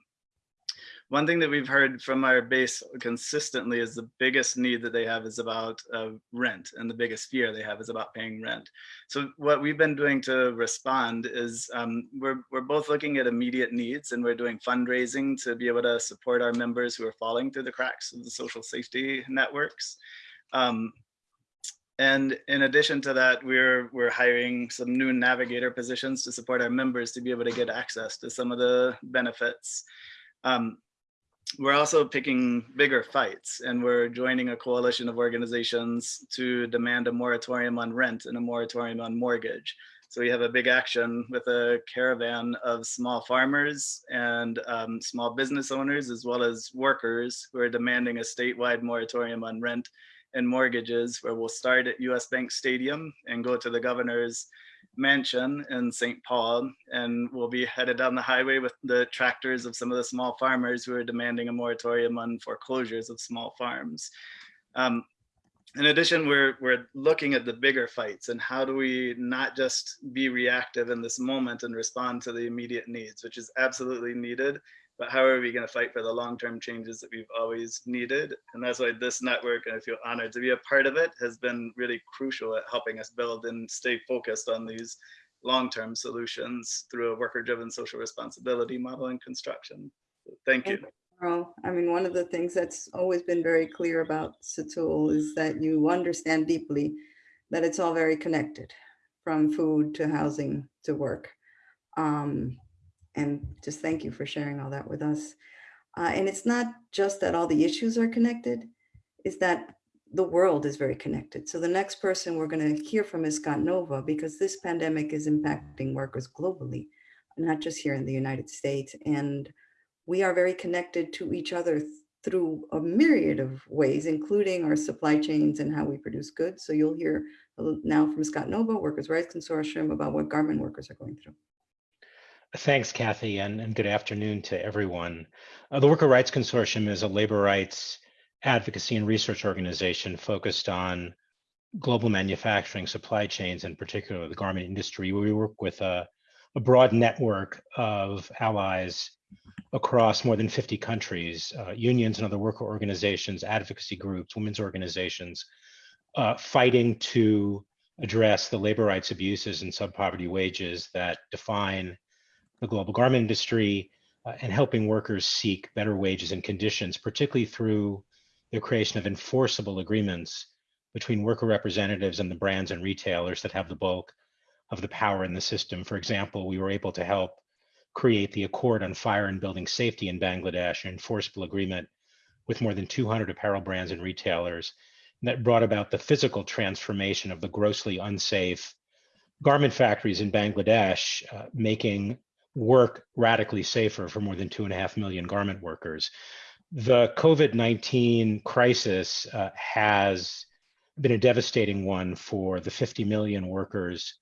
one thing that we've heard from our base consistently is the biggest need that they have is about uh, rent and the biggest fear they have is about paying rent. So what we've been doing to respond is um, we're, we're both looking at immediate needs and we're doing fundraising to be able to support our members who are falling through the cracks of the social safety networks. Um, and in addition to that, we're we're hiring some new navigator positions to support our members to be able to get access to some of the benefits. Um, we're also picking bigger fights and we're joining a coalition of organizations to demand a moratorium on rent and a moratorium on mortgage. So we have a big action with a caravan of small farmers and um, small business owners, as well as workers who are demanding a statewide moratorium on rent and mortgages, where we'll start at US Bank Stadium and go to the governor's mansion in St. Paul, and we'll be headed down the highway with the tractors of some of the small farmers who are demanding a moratorium on foreclosures of small farms. Um, in addition, we're we're looking at the bigger fights and how do we not just be reactive in this moment and respond to the immediate needs, which is absolutely needed, but how are we going to fight for the long-term changes that we've always needed? And that's why this network, and I feel honored to be a part of it, has been really crucial at helping us build and stay focused on these long-term solutions through a worker-driven social responsibility model and construction. Thank you. Carl. I mean, one of the things that's always been very clear about CTUL is that you understand deeply that it's all very connected from food to housing to work. Um, and just thank you for sharing all that with us. Uh, and it's not just that all the issues are connected, it's that the world is very connected. So the next person we're going to hear from is Scott Nova, because this pandemic is impacting workers globally, not just here in the United States. And we are very connected to each other through a myriad of ways, including our supply chains and how we produce goods. So you'll hear now from Scott Nova, Workers' Rights Consortium, about what garment workers are going through. Thanks, Cathy, and, and good afternoon to everyone. Uh, the Worker Rights Consortium is a labor rights advocacy and research organization focused on global manufacturing supply chains, in particular the garment industry. Where we work with a, a broad network of allies across more than 50 countries, uh, unions and other worker organizations, advocacy groups, women's organizations, uh, fighting to address the labor rights abuses and sub-poverty wages that define the global garment industry uh, and helping workers seek better wages and conditions, particularly through the creation of enforceable agreements between worker representatives and the brands and retailers that have the bulk of the power in the system. For example, we were able to help create the Accord on Fire and Building Safety in Bangladesh, an enforceable agreement with more than 200 apparel brands and retailers that brought about the physical transformation of the grossly unsafe garment factories in Bangladesh, uh, making work radically safer for more than two and a half million garment workers. The COVID 19 crisis uh, has been a devastating one for the 50 million workers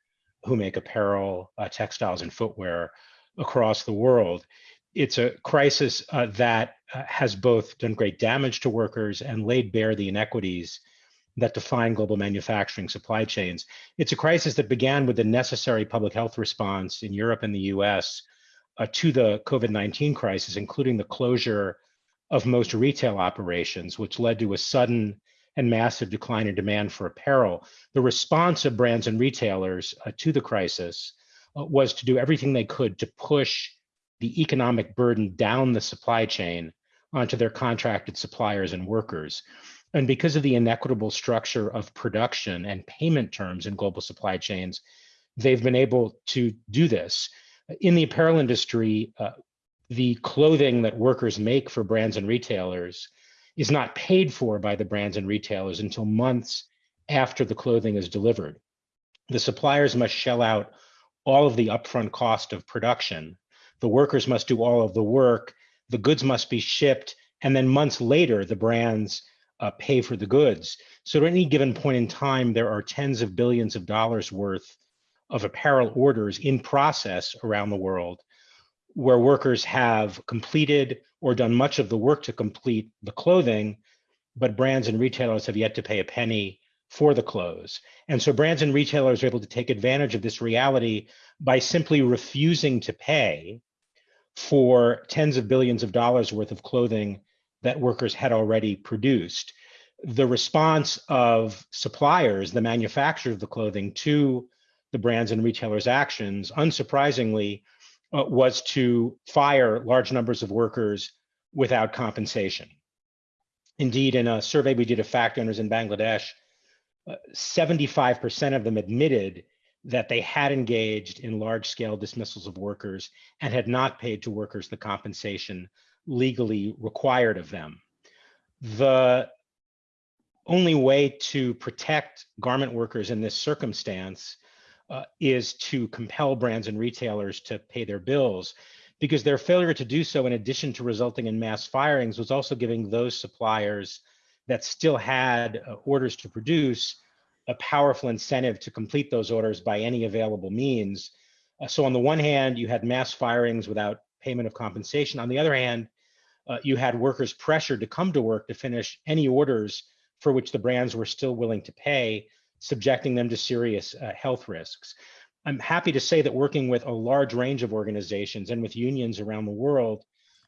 who make apparel, uh, textiles, and footwear across the world. It's a crisis uh, that uh, has both done great damage to workers and laid bare the inequities that define global manufacturing supply chains. It's a crisis that began with the necessary public health response in Europe and the US uh, to the COVID 19 crisis, including the closure of most retail operations, which led to a sudden and massive decline in demand for apparel. The response of brands and retailers uh, to the crisis uh, was to do everything they could to push the economic burden down the supply chain onto their contracted suppliers and workers. And because of the inequitable structure of production and payment terms in global supply chains, they've been able to do this. In the apparel industry, uh, the clothing that workers make for brands and retailers is not paid for by the brands and retailers until months after the clothing is delivered. The suppliers must shell out all of the upfront cost of production. The workers must do all of the work. The goods must be shipped. And then months later, the brands uh, pay for the goods. So at any given point in time, there are tens of billions of dollars worth of apparel orders in process around the world where workers have completed or done much of the work to complete the clothing, but brands and retailers have yet to pay a penny for the clothes. And so brands and retailers are able to take advantage of this reality by simply refusing to pay for tens of billions of dollars worth of clothing that workers had already produced. The response of suppliers, the manufacturer of the clothing, to the brands and retailers' actions, unsurprisingly, uh, was to fire large numbers of workers without compensation. Indeed, in a survey we did of factory owners in Bangladesh, 75% of them admitted that they had engaged in large scale dismissals of workers and had not paid to workers the compensation legally required of them. The only way to protect garment workers in this circumstance uh, is to compel brands and retailers to pay their bills because their failure to do so, in addition to resulting in mass firings, was also giving those suppliers that still had uh, orders to produce a powerful incentive to complete those orders by any available means. Uh, so on the one hand, you had mass firings without payment of compensation. On the other hand, uh, you had workers pressured to come to work to finish any orders for which the brands were still willing to pay, subjecting them to serious uh, health risks. I'm happy to say that working with a large range of organizations and with unions around the world,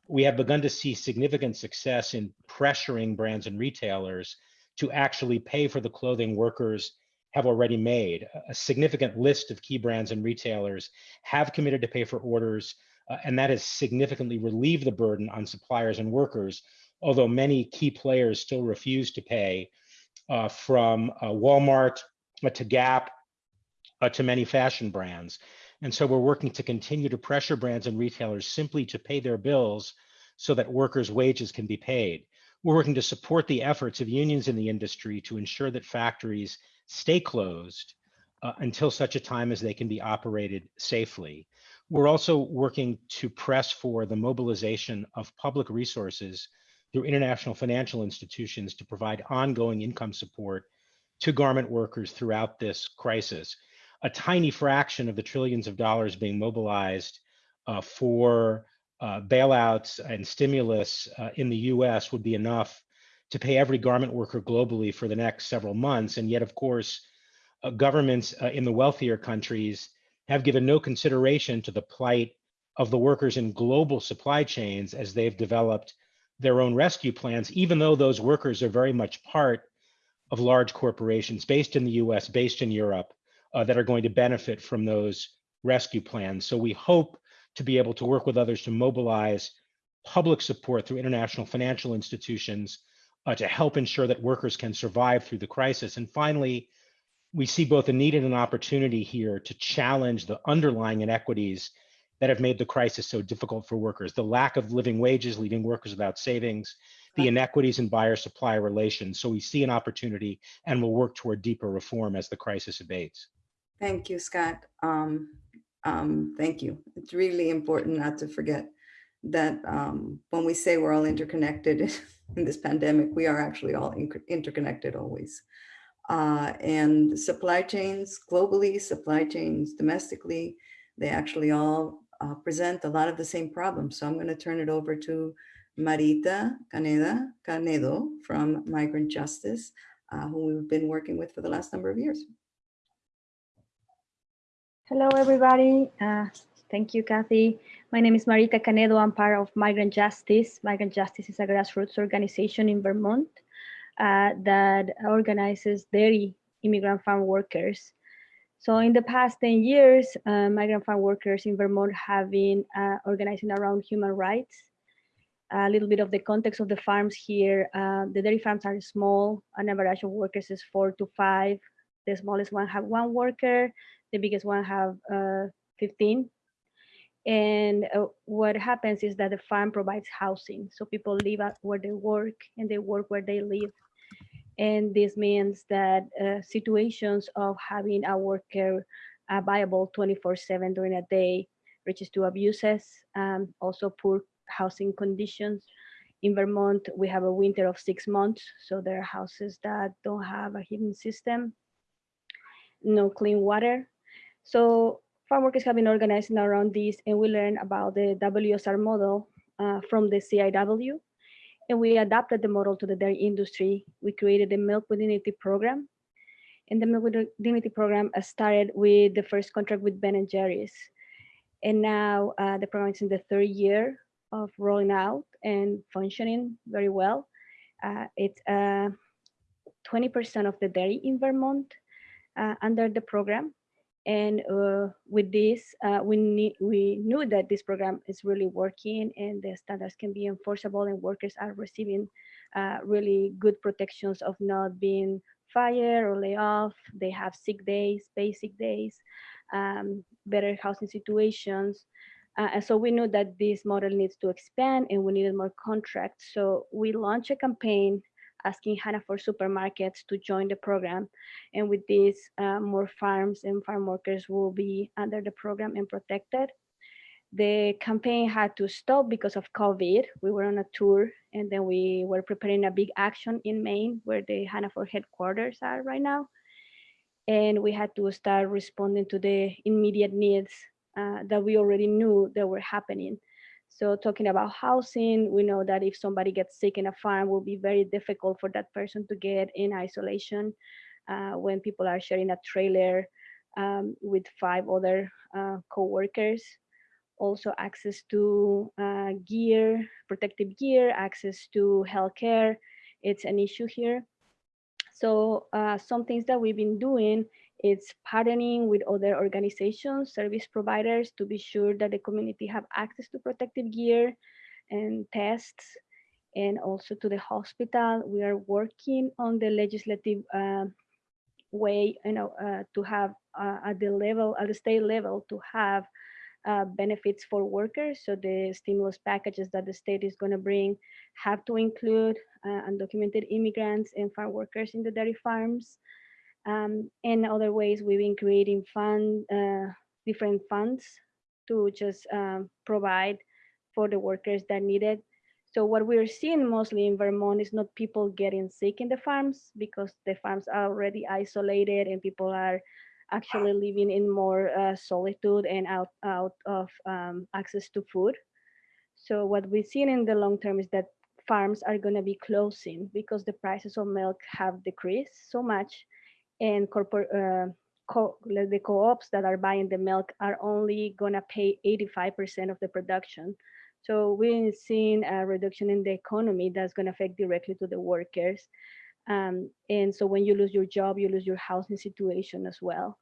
we have begun to see significant success in pressuring brands and retailers to actually pay for the clothing workers have already made. A significant list of key brands and retailers have committed to pay for orders, uh, and that has significantly relieved the burden on suppliers and workers, although many key players still refuse to pay uh, from uh, Walmart uh, to Gap uh, to many fashion brands. And so we're working to continue to pressure brands and retailers simply to pay their bills so that workers' wages can be paid. We're working to support the efforts of unions in the industry to ensure that factories stay closed uh, until such a time as they can be operated safely. We're also working to press for the mobilization of public resources through international financial institutions to provide ongoing income support to garment workers throughout this crisis. A tiny fraction of the trillions of dollars being mobilized uh, for uh, bailouts and stimulus uh, in the US would be enough to pay every garment worker globally for the next several months. And yet, of course, uh, governments uh, in the wealthier countries have given no consideration to the plight of the workers in global supply chains as they've developed their own rescue plans, even though those workers are very much part of large corporations based in the US, based in Europe, uh, that are going to benefit from those rescue plans. So we hope to be able to work with others to mobilize public support through international financial institutions uh, to help ensure that workers can survive through the crisis. And finally, we see both a need and an opportunity here to challenge the underlying inequities that have made the crisis so difficult for workers. The lack of living wages, leaving workers without savings, the inequities in buyer supplier relations. So we see an opportunity and we'll work toward deeper reform as the crisis abates. Thank you, Scott. Um, um, thank you. It's really important not to forget that um, when we say we're all interconnected in this pandemic, we are actually all interconnected always. Uh, and supply chains globally, supply chains domestically, they actually all uh, present a lot of the same problems. So I'm going to turn it over to Marita Caneda, Canedo from Migrant Justice, uh, who we've been working with for the last number of years. Hello, everybody. Uh, thank you, Cathy. My name is Marita Canedo. I'm part of Migrant Justice. Migrant Justice is a grassroots organization in Vermont uh, that organizes dairy immigrant farm workers so in the past 10 years, uh, migrant farm workers in Vermont have been uh, organizing around human rights. A little bit of the context of the farms here. Uh, the dairy farms are small. An average of workers is four to five. The smallest one have one worker. The biggest one have uh, 15. And uh, what happens is that the farm provides housing. So people live where they work and they work where they live. And this means that uh, situations of having a worker uh, viable 24 seven during a day reaches to abuses, um, also poor housing conditions. In Vermont, we have a winter of six months. So there are houses that don't have a heating system, no clean water. So farm workers have been organizing around this and we learn about the WSR model uh, from the CIW and we adapted the model to the dairy industry. We created the Milk with Dignity program. And the Milk with Dignity program started with the first contract with Ben and Jerry's. And now uh, the program is in the third year of rolling out and functioning very well. Uh, it's 20% uh, of the dairy in Vermont uh, under the program. And uh, with this, uh, we, we knew that this program is really working and the standards can be enforceable and workers are receiving uh, really good protections of not being fired or laid off. They have sick days, basic days, um, better housing situations. Uh, and so we knew that this model needs to expand and we needed more contracts. So we launched a campaign asking Hannaford supermarkets to join the program. And with this, uh, more farms and farm workers will be under the program and protected. The campaign had to stop because of COVID. We were on a tour and then we were preparing a big action in Maine where the Hannaford headquarters are right now. And we had to start responding to the immediate needs uh, that we already knew that were happening. So talking about housing, we know that if somebody gets sick in a farm, will be very difficult for that person to get in isolation uh, when people are sharing a trailer um, with five other uh, co-workers. Also access to uh, gear, protective gear, access to healthcare. It's an issue here. So uh, some things that we've been doing it's partnering with other organizations, service providers to be sure that the community have access to protective gear and tests and also to the hospital. We are working on the legislative uh, way, you know, uh, to have uh, at the level, at the state level, to have uh, benefits for workers. So the stimulus packages that the state is going to bring have to include uh, undocumented immigrants and farm workers in the dairy farms. Um, and other ways we've been creating fund, uh, different funds to just um, provide for the workers that need it. So what we're seeing mostly in Vermont is not people getting sick in the farms because the farms are already isolated and people are actually living in more uh, solitude and out, out of um, access to food. So what we've seen in the long term is that farms are gonna be closing because the prices of milk have decreased so much and corporate uh, co the co-ops that are buying the milk are only gonna pay 85% of the production. So we're seeing a reduction in the economy that's gonna affect directly to the workers. Um, and so when you lose your job, you lose your housing situation as well.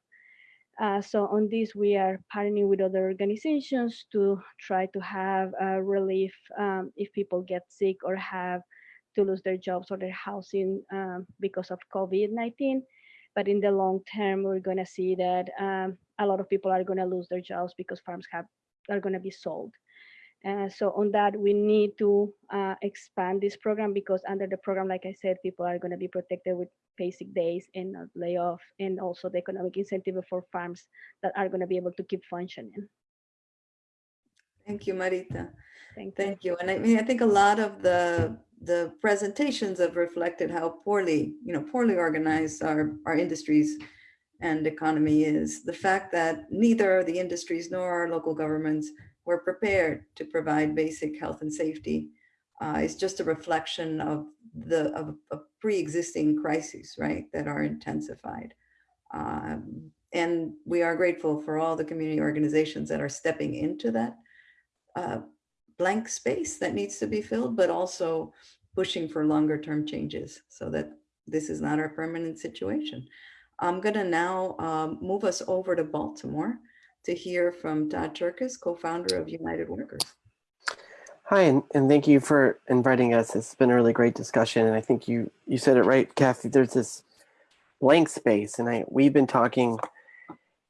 Uh, so on this, we are partnering with other organizations to try to have uh, relief um, if people get sick or have to lose their jobs or their housing um, because of COVID-19. But in the long term, we're going to see that um, a lot of people are going to lose their jobs because farms have are going to be sold. Uh, so on that, we need to uh, expand this program because under the program, like I said, people are going to be protected with basic days and not layoff, and also the economic incentive for farms that are going to be able to keep functioning. Thank you, Marita. Thank you. Thank you. And I mean, I think a lot of the the presentations have reflected how poorly, you know, poorly organized our, our industries and economy is. The fact that neither the industries nor our local governments were prepared to provide basic health and safety uh, is just a reflection of the of, of pre-existing crises, right, that are intensified. Um, and we are grateful for all the community organizations that are stepping into that uh, blank space that needs to be filled, but also pushing for longer term changes so that this is not our permanent situation. I'm gonna now um, move us over to Baltimore to hear from Todd Cherkis, co-founder of United Workers. Hi, and, and thank you for inviting us. It's been a really great discussion. And I think you, you said it right, Cathy, there's this blank space. And I, we've been talking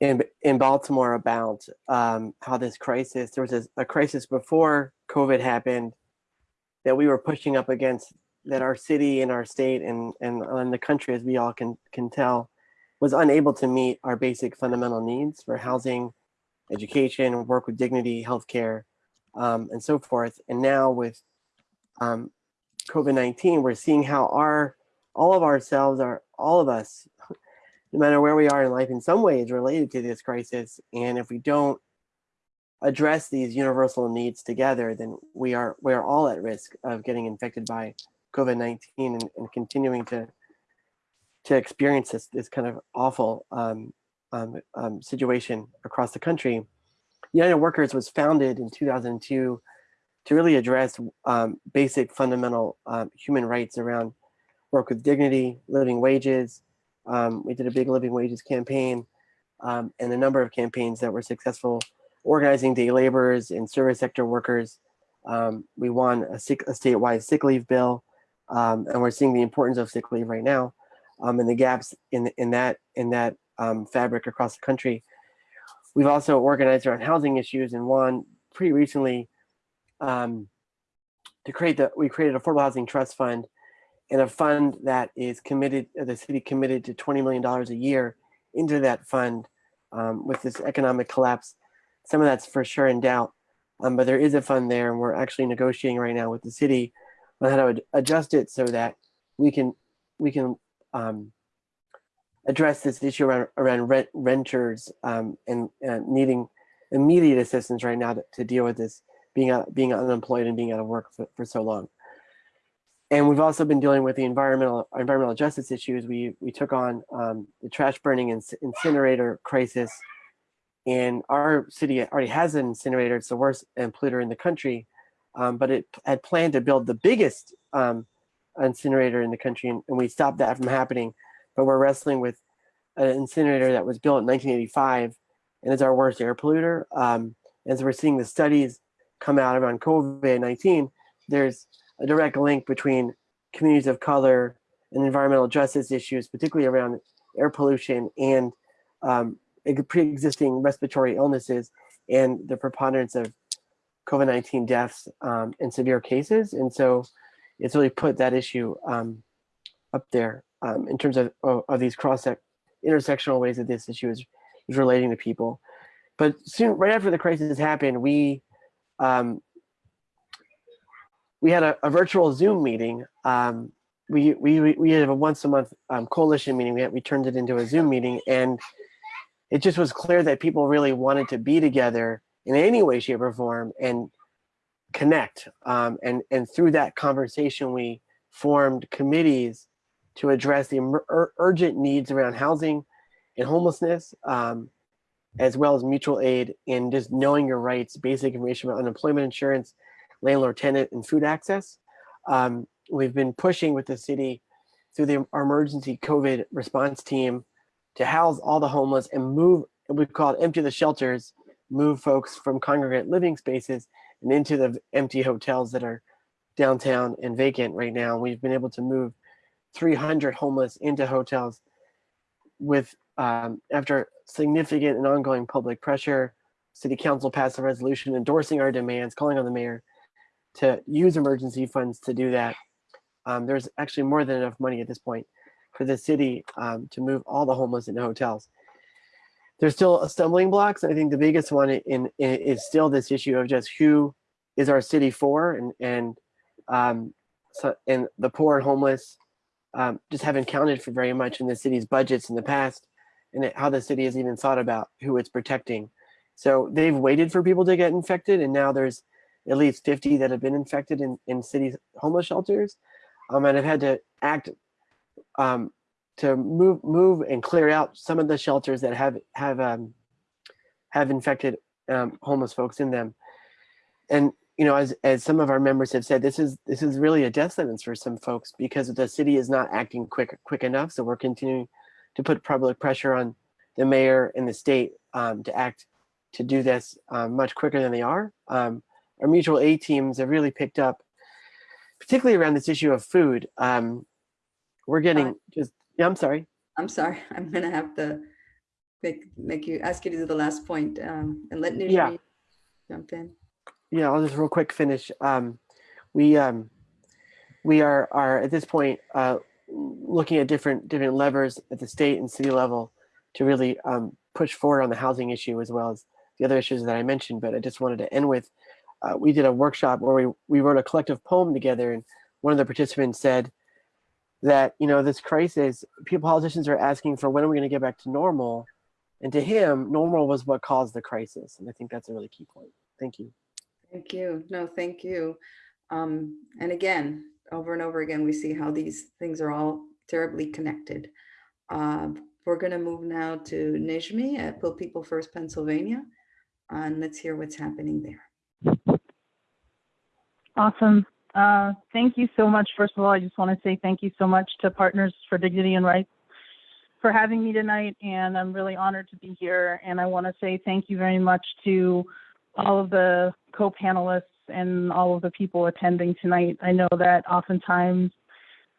in, in Baltimore about um, how this crisis, there was a, a crisis before COVID happened that we were pushing up against that our city and our state and, and, and the country, as we all can, can tell, was unable to meet our basic fundamental needs for housing, education, work with dignity, healthcare, um, and so forth. And now with um, COVID-19, we're seeing how our, all of ourselves are, all of us, no matter where we are in life, in some ways related to this crisis. And if we don't address these universal needs together, then we are we are all at risk of getting infected by COVID-19 and, and, continuing to to experience this this kind of awful um, um, um, situation across the country. United Workers was founded in 2002 to really address um, basic fundamental um, human rights around work with dignity, living wages. Um, we did a big living wages campaign and a number of campaigns that were successful organizing day laborers and service sector workers. Um, we won a, sick, a, statewide sick leave bill, um, and we're seeing the importance of sick leave right now, um, and the gaps in in that in that um, fabric across the country. We've also organized around housing issues and won pretty recently um, to create the we created affordable housing trust fund and a fund that is committed the city committed to 20 million dollars a year into that fund um, with this economic collapse some of that's for sure in doubt, um, but there is a fund there and we're actually negotiating right now with the city on how to adjust it so that we can we can um, address this issue around, around rent, renters um, and, and needing immediate assistance right now to, to, deal with this being out, being unemployed and being out of work for, for so long. And we've also been dealing with the environmental environmental justice issues. We we took on um, the trash burning and incinerator crisis, and our city already has an incinerator. It's the worst polluter in the country, um, but it had planned to build the biggest um, incinerator in the country, and, and we stopped that from happening. But we're wrestling with an incinerator that was built in 1985 and is our worst air polluter. Um, as we're seeing the studies come out around COVID-19, there's a direct link between communities of color and environmental justice issues, particularly around air pollution and um, pre-existing respiratory illnesses and the preponderance of COVID-19 deaths um, and severe cases. And so it's really put that issue um, up there um, in terms of, of, of these cross intersectional ways that this issue is, is relating to people. But soon, right after the crisis happened, we um, we had a, a, virtual Zoom meeting. Um, we, we, we had a once a month um, coalition meeting. We, had, we turned it into a Zoom meeting and it just was clear that people really wanted to be together in any way, shape or form and connect. Um, and, and through that conversation, we formed committees to address the ur urgent needs around housing and homelessness, um, as well as mutual aid and just knowing your rights, basic information about unemployment insurance, landlord tenant and food access. Um, we've been pushing with the city through the our emergency COVID response team to house all the homeless and move, we call it empty the shelters, move folks from congregate living spaces and into the empty hotels that are downtown and vacant right now. We've been able to move 300 homeless into hotels with um, after significant and ongoing public pressure, city council passed a resolution endorsing our demands, calling on the mayor to use emergency funds to do that. Um, there's actually more than enough money at this point for the city um, to move all the homeless into hotels. There's still stumbling blocks. I think the biggest one in, in, is still this issue of just who is our city for and and um, so, and the poor and homeless um, just haven't counted for very much in the city's budgets in the past and how the city has even thought about who it's protecting. So they've waited for people to get infected and now there's at least 50 that have been infected in, in city homeless shelters um, and have had to act um, to move move and clear out some of the shelters that have have um, have infected um, homeless folks in them. And you know, as as some of our members have said, this is this is really a death sentence for some folks because the city is not acting quick quick enough. So we're continuing to put public pressure on the mayor and the state um, to act to do this um, much quicker than they are. Um, our mutual aid teams have really picked up, particularly around this issue of food. Um, we're getting just, yeah, I'm sorry. I'm sorry, I'm gonna have to make, make you, ask you to do the last point um, and let Nijmie Yeah. jump in. Yeah, I'll just real quick finish. Um, we um, we are are at this point uh, looking at different different levers at the state and city level to really um, push forward on the housing issue as well as the other issues that I mentioned. But I just wanted to end with uh, we did a workshop where we we wrote a collective poem together, and one of the participants said that you know this crisis, people politicians are asking for when are we going to get back to normal, and to him, normal was what caused the crisis, and I think that's a really key point. Thank you. Thank you. No, thank you. Um, and again, over and over again, we see how these things are all terribly connected. Uh, we're going to move now to Nijmie at People First Pennsylvania, and let's hear what's happening there. Awesome. Uh, thank you so much. First of all, I just want to say thank you so much to Partners for Dignity and Rights for having me tonight. And I'm really honored to be here. And I want to say thank you very much to all of the co-panelists and all of the people attending tonight. I know that oftentimes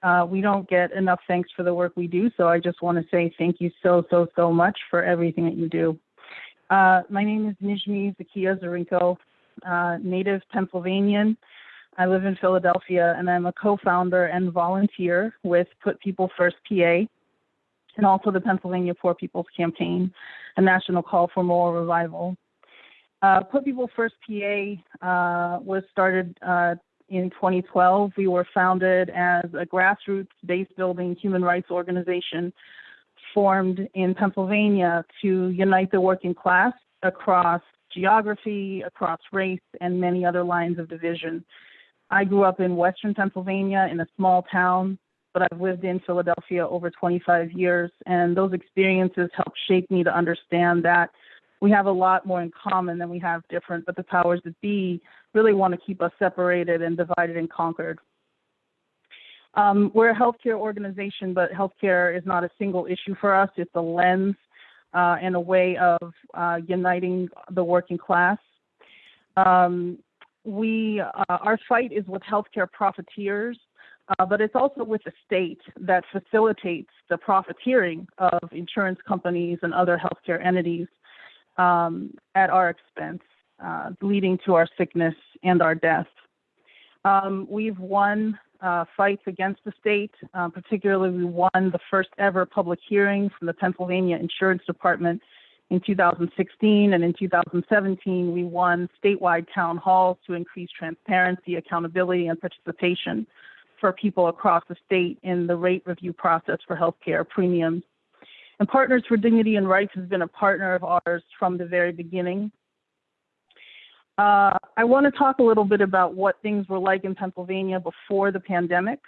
uh, we don't get enough thanks for the work we do, so I just want to say thank you so, so, so much for everything that you do. Uh, my name is Nijmie Zakia Dzurinko, uh, native Pennsylvanian. I live in Philadelphia, and I'm a co-founder and volunteer with Put People First PA, and also the Pennsylvania Poor People's Campaign, a national call for moral revival. Uh, Put People First PA uh, was started uh, in 2012. We were founded as a grassroots base building human rights organization formed in Pennsylvania to unite the working class across geography, across race, and many other lines of division. I grew up in Western Pennsylvania in a small town, but I've lived in Philadelphia over 25 years, and those experiences helped shape me to understand that we have a lot more in common than we have different, but the powers that be really want to keep us separated and divided and conquered. Um, we're a healthcare organization, but healthcare is not a single issue for us. It's a lens uh, and a way of uh, uniting the working class. Um, we, uh, our fight is with healthcare profiteers, uh, but it's also with the state that facilitates the profiteering of insurance companies and other healthcare entities um, at our expense, uh, leading to our sickness and our death. Um, we've won uh, fights against the state. Uh, particularly, we won the first ever public hearing from the Pennsylvania Insurance Department in 2016. And in 2017, we won statewide town halls to increase transparency, accountability, and participation for people across the state in the rate review process for healthcare premiums. And Partners for Dignity and Rights has been a partner of ours from the very beginning. Uh, I want to talk a little bit about what things were like in Pennsylvania before the pandemic.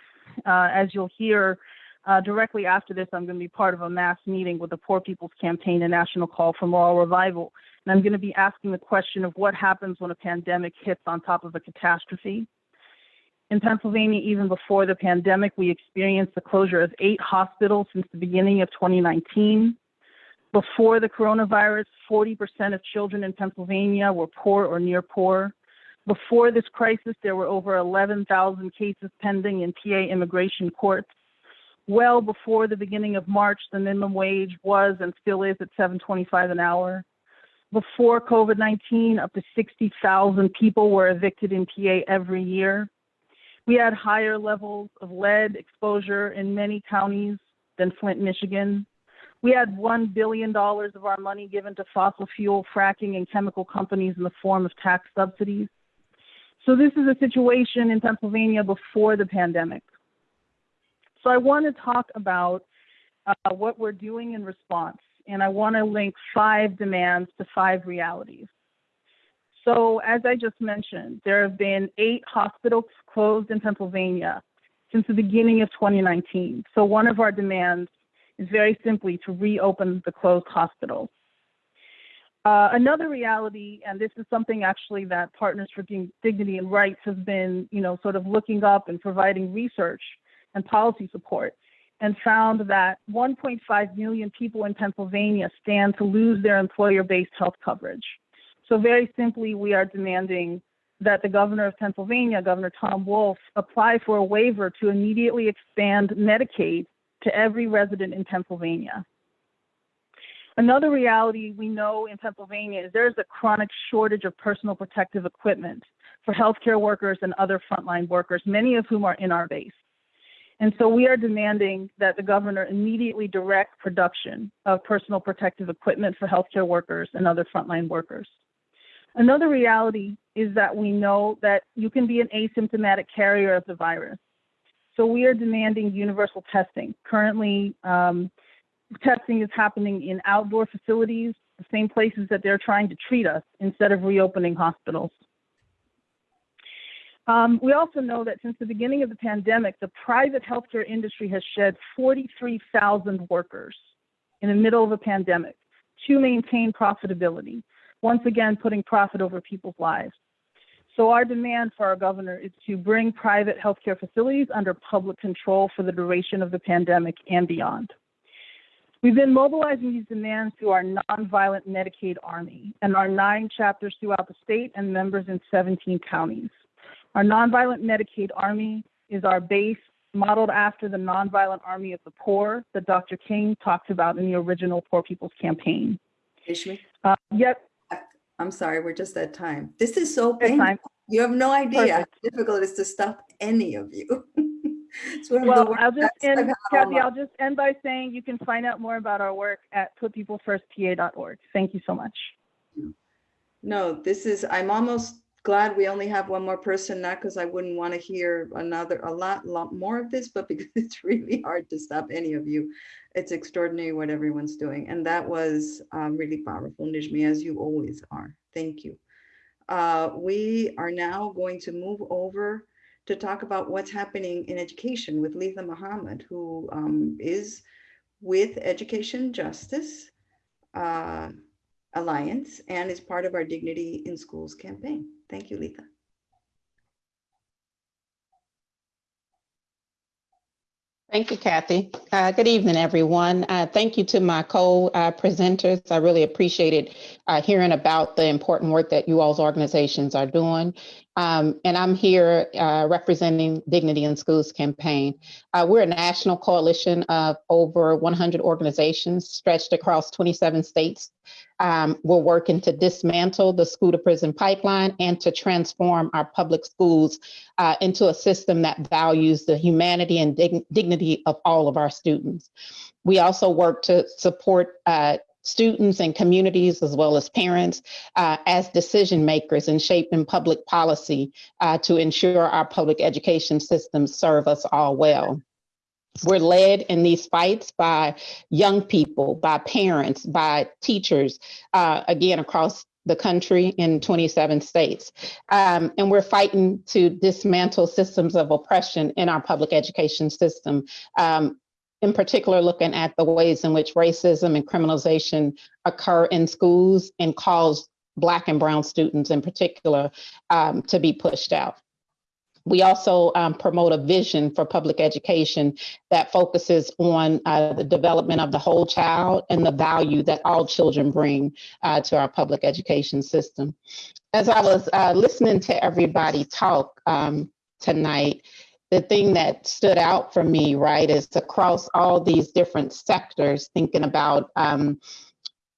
Uh, as you'll hear uh, directly after this, I'm going to be part of a mass meeting with the Poor People's Campaign, a national call for moral revival. And I'm going to be asking the question of what happens when a pandemic hits on top of a catastrophe. In Pennsylvania, even before the pandemic, we experienced the closure of eight hospitals since the beginning of 2019. Before the coronavirus, 40% of children in Pennsylvania were poor or near poor. Before this crisis, there were over 11,000 cases pending in PA immigration courts. Well before the beginning of March, the minimum wage was and still is at 7.25 an hour. Before COVID-19, up to 60,000 people were evicted in PA every year. We had higher levels of lead exposure in many counties than Flint, Michigan. We had $1 billion of our money given to fossil fuel, fracking, and chemical companies in the form of tax subsidies. So, this is a situation in Pennsylvania before the pandemic. So, I want to talk about uh, what we're doing in response, and I want to link five demands to five realities. So, as I just mentioned, there have been eight hospitals closed in Pennsylvania since the beginning of 2019. So, one of our demands is very simply to reopen the closed hospitals. Uh, another reality, and this is something actually that Partners for Dignity and Rights has been, you know, sort of looking up and providing research and policy support, and found that 1.5 million people in Pennsylvania stand to lose their employer-based health coverage. So very simply, we are demanding that the governor of Pennsylvania, Governor Tom Wolf, apply for a waiver to immediately expand Medicaid to every resident in Pennsylvania. Another reality we know in Pennsylvania is there's a chronic shortage of personal protective equipment for healthcare workers and other frontline workers, many of whom are in our base. And so we are demanding that the governor immediately direct production of personal protective equipment for healthcare workers and other frontline workers. Another reality is that we know that you can be an asymptomatic carrier of the virus. So we are demanding universal testing. Currently, um, testing is happening in outdoor facilities, the same places that they're trying to treat us instead of reopening hospitals. Um, we also know that since the beginning of the pandemic, the private healthcare industry has shed 43,000 workers in the middle of a pandemic to maintain profitability, once again putting profit over people's lives. So our demand for our governor is to bring private healthcare facilities under public control for the duration of the pandemic and beyond. We've been mobilizing these demands through our nonviolent Medicaid Army and our nine chapters throughout the state and members in 17 counties. Our nonviolent Medicaid Army is our base modeled after the nonviolent army of the poor that Dr. King talked about in the original Poor People's Campaign. Ishmi, Uh, yet, I'm sorry, we're just at time. This is so painful. You have no idea how difficult it is to stop any of you. It's one of the well, I'll just end, Cathy, I'll just end by saying you can find out more about our work at putpeoplefirstpa.org. Thank you so much. No, this is, I'm almost glad we only have one more person, not because I wouldn't want to hear another, a lot, lot more of this, but because it's really hard to stop any of you. it's extraordinary what everyone's doing. And that was um, really powerful, Nijmie, as you always are. Thank you. Uh, we are now going to move over to talk about what's happening in education with Letha Muhammad, who um, is with Education Justice uh, Alliance and is part of our Dignity in Schools campaign. Thank you, Letha. Thank you, Cathy. Uh, good evening, everyone. Uh, thank you to my co-presenters. I really appreciated uh, hearing about the important work that you all's organizations are doing. Um, and I'm here uh, representing Dignity in Schools campaign. Uh, we're a national coalition of over 100 organizations stretched across 27 states. Um, we're working to dismantle the school to prison pipeline and to transform our public schools uh, into a system that values the humanity and dig dignity of all of our students. We also work to support uh, students and communities as well as parents uh, as decision makers in shaping public policy uh, to ensure our public education systems serve us all well. We're led in these fights by young people, by parents, by teachers, uh, again, across the country in 27 states. Um, and we're fighting to dismantle systems of oppression in our public education system. Um, in particular, looking at the ways in which racism and criminalization occur in schools and cause Black and Brown students in particular um, to be pushed out. We also um, promote a vision for public education that focuses on uh, the development of the whole child and the value that all children bring uh, to our public education system. As I was uh, listening to everybody talk um, tonight, the thing that stood out for me, right, is across all these different sectors, thinking about um,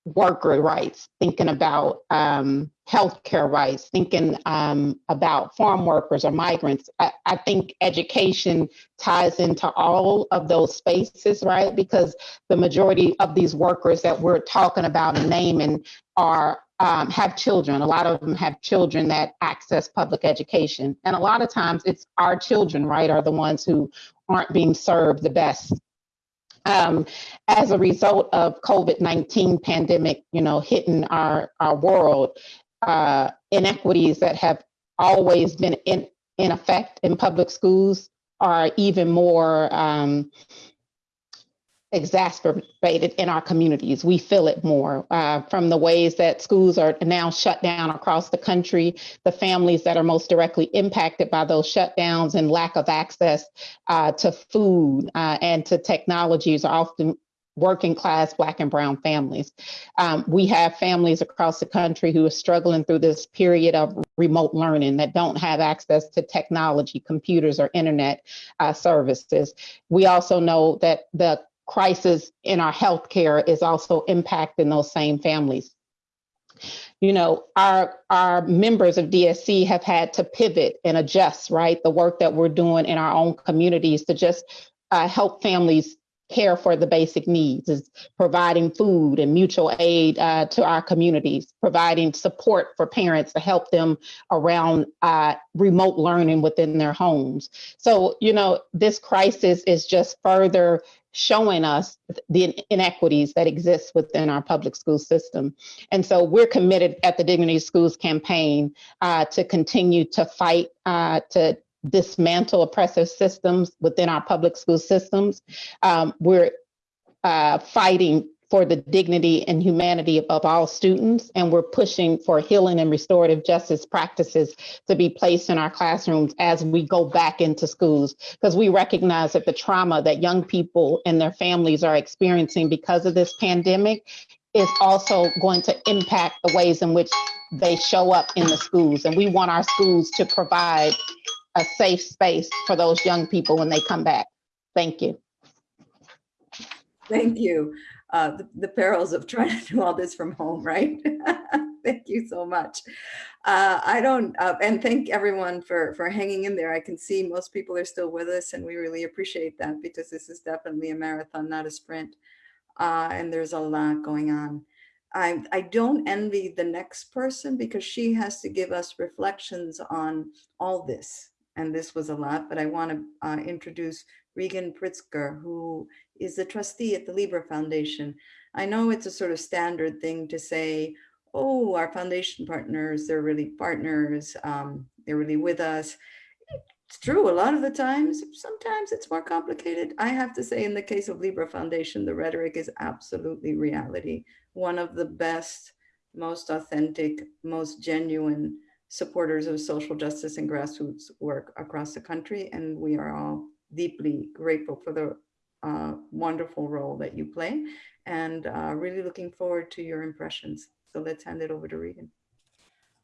worker rights, thinking about um, healthcare rights, thinking um, about farm workers or migrants. I, I, think education ties into all of those spaces, right? Because the majority of these workers that we're talking about and naming are um, have children. A lot of them have children that access public education. And a lot of times it's our children, right, are the ones who aren't being served the best. Um, as a result of COVID-19 pandemic, you know, hitting our, our world, uh, inequities that have always been in, in effect in public schools are even more um, exacerbated in our communities. We feel it more uh, from the ways that schools are now shut down across the country, the families that are most directly impacted by those shutdowns and lack of access uh, to food uh, and to technologies are often working class black and brown families. Um, we have families across the country who are struggling through this period of remote learning that don't have access to technology, computers or internet uh, services. We also know that the crisis in our healthcare is also impacting those same families. You know, our our members of DSC have had to pivot and adjust, right? The work that we're doing in our own communities to just uh, help families care for the basic needs is providing food and mutual aid uh, to our communities, providing support for parents to help them around uh, remote learning within their homes. So, you know, this crisis is just further showing us the inequities that exist within our public school system. And so we're committed at the Dignity Schools campaign uh, to continue to fight uh, to dismantle oppressive systems within our public school systems. Um, we're uh, fighting for the dignity and humanity of all students. And we're pushing for healing and restorative justice practices to be placed in our classrooms as we go back into schools, because we recognize that the trauma that young people and their families are experiencing because of this pandemic is also going to impact the ways in which they show up in the schools. And we want our schools to provide a safe space for those young people when they come back. Thank you. Thank you uh, the, the, perils of trying to do all this from home, right? thank you so much. Uh, I don't, uh, and thank everyone for, for hanging in there. I can see most people are still with us and we really appreciate that because this is definitely a marathon, not a sprint. Uh, and there's a lot going on. I, I don't envy the next person because she has to give us reflections on all this and this was a lot, but I want to uh, introduce Regan Pritzker, who is the trustee at the Libra Foundation. I know it's a sort of standard thing to say, oh, our foundation partners, they're really partners, um, they're really with us. It's true, a lot of the times, sometimes it's more complicated. I have to say in the case of Libra Foundation, the rhetoric is absolutely reality. One of the best, most authentic, most genuine supporters of social justice and grassroots work across the country. And we are all deeply grateful for the uh, wonderful role that you play and uh, really looking forward to your impressions. So let's hand it over to Regan.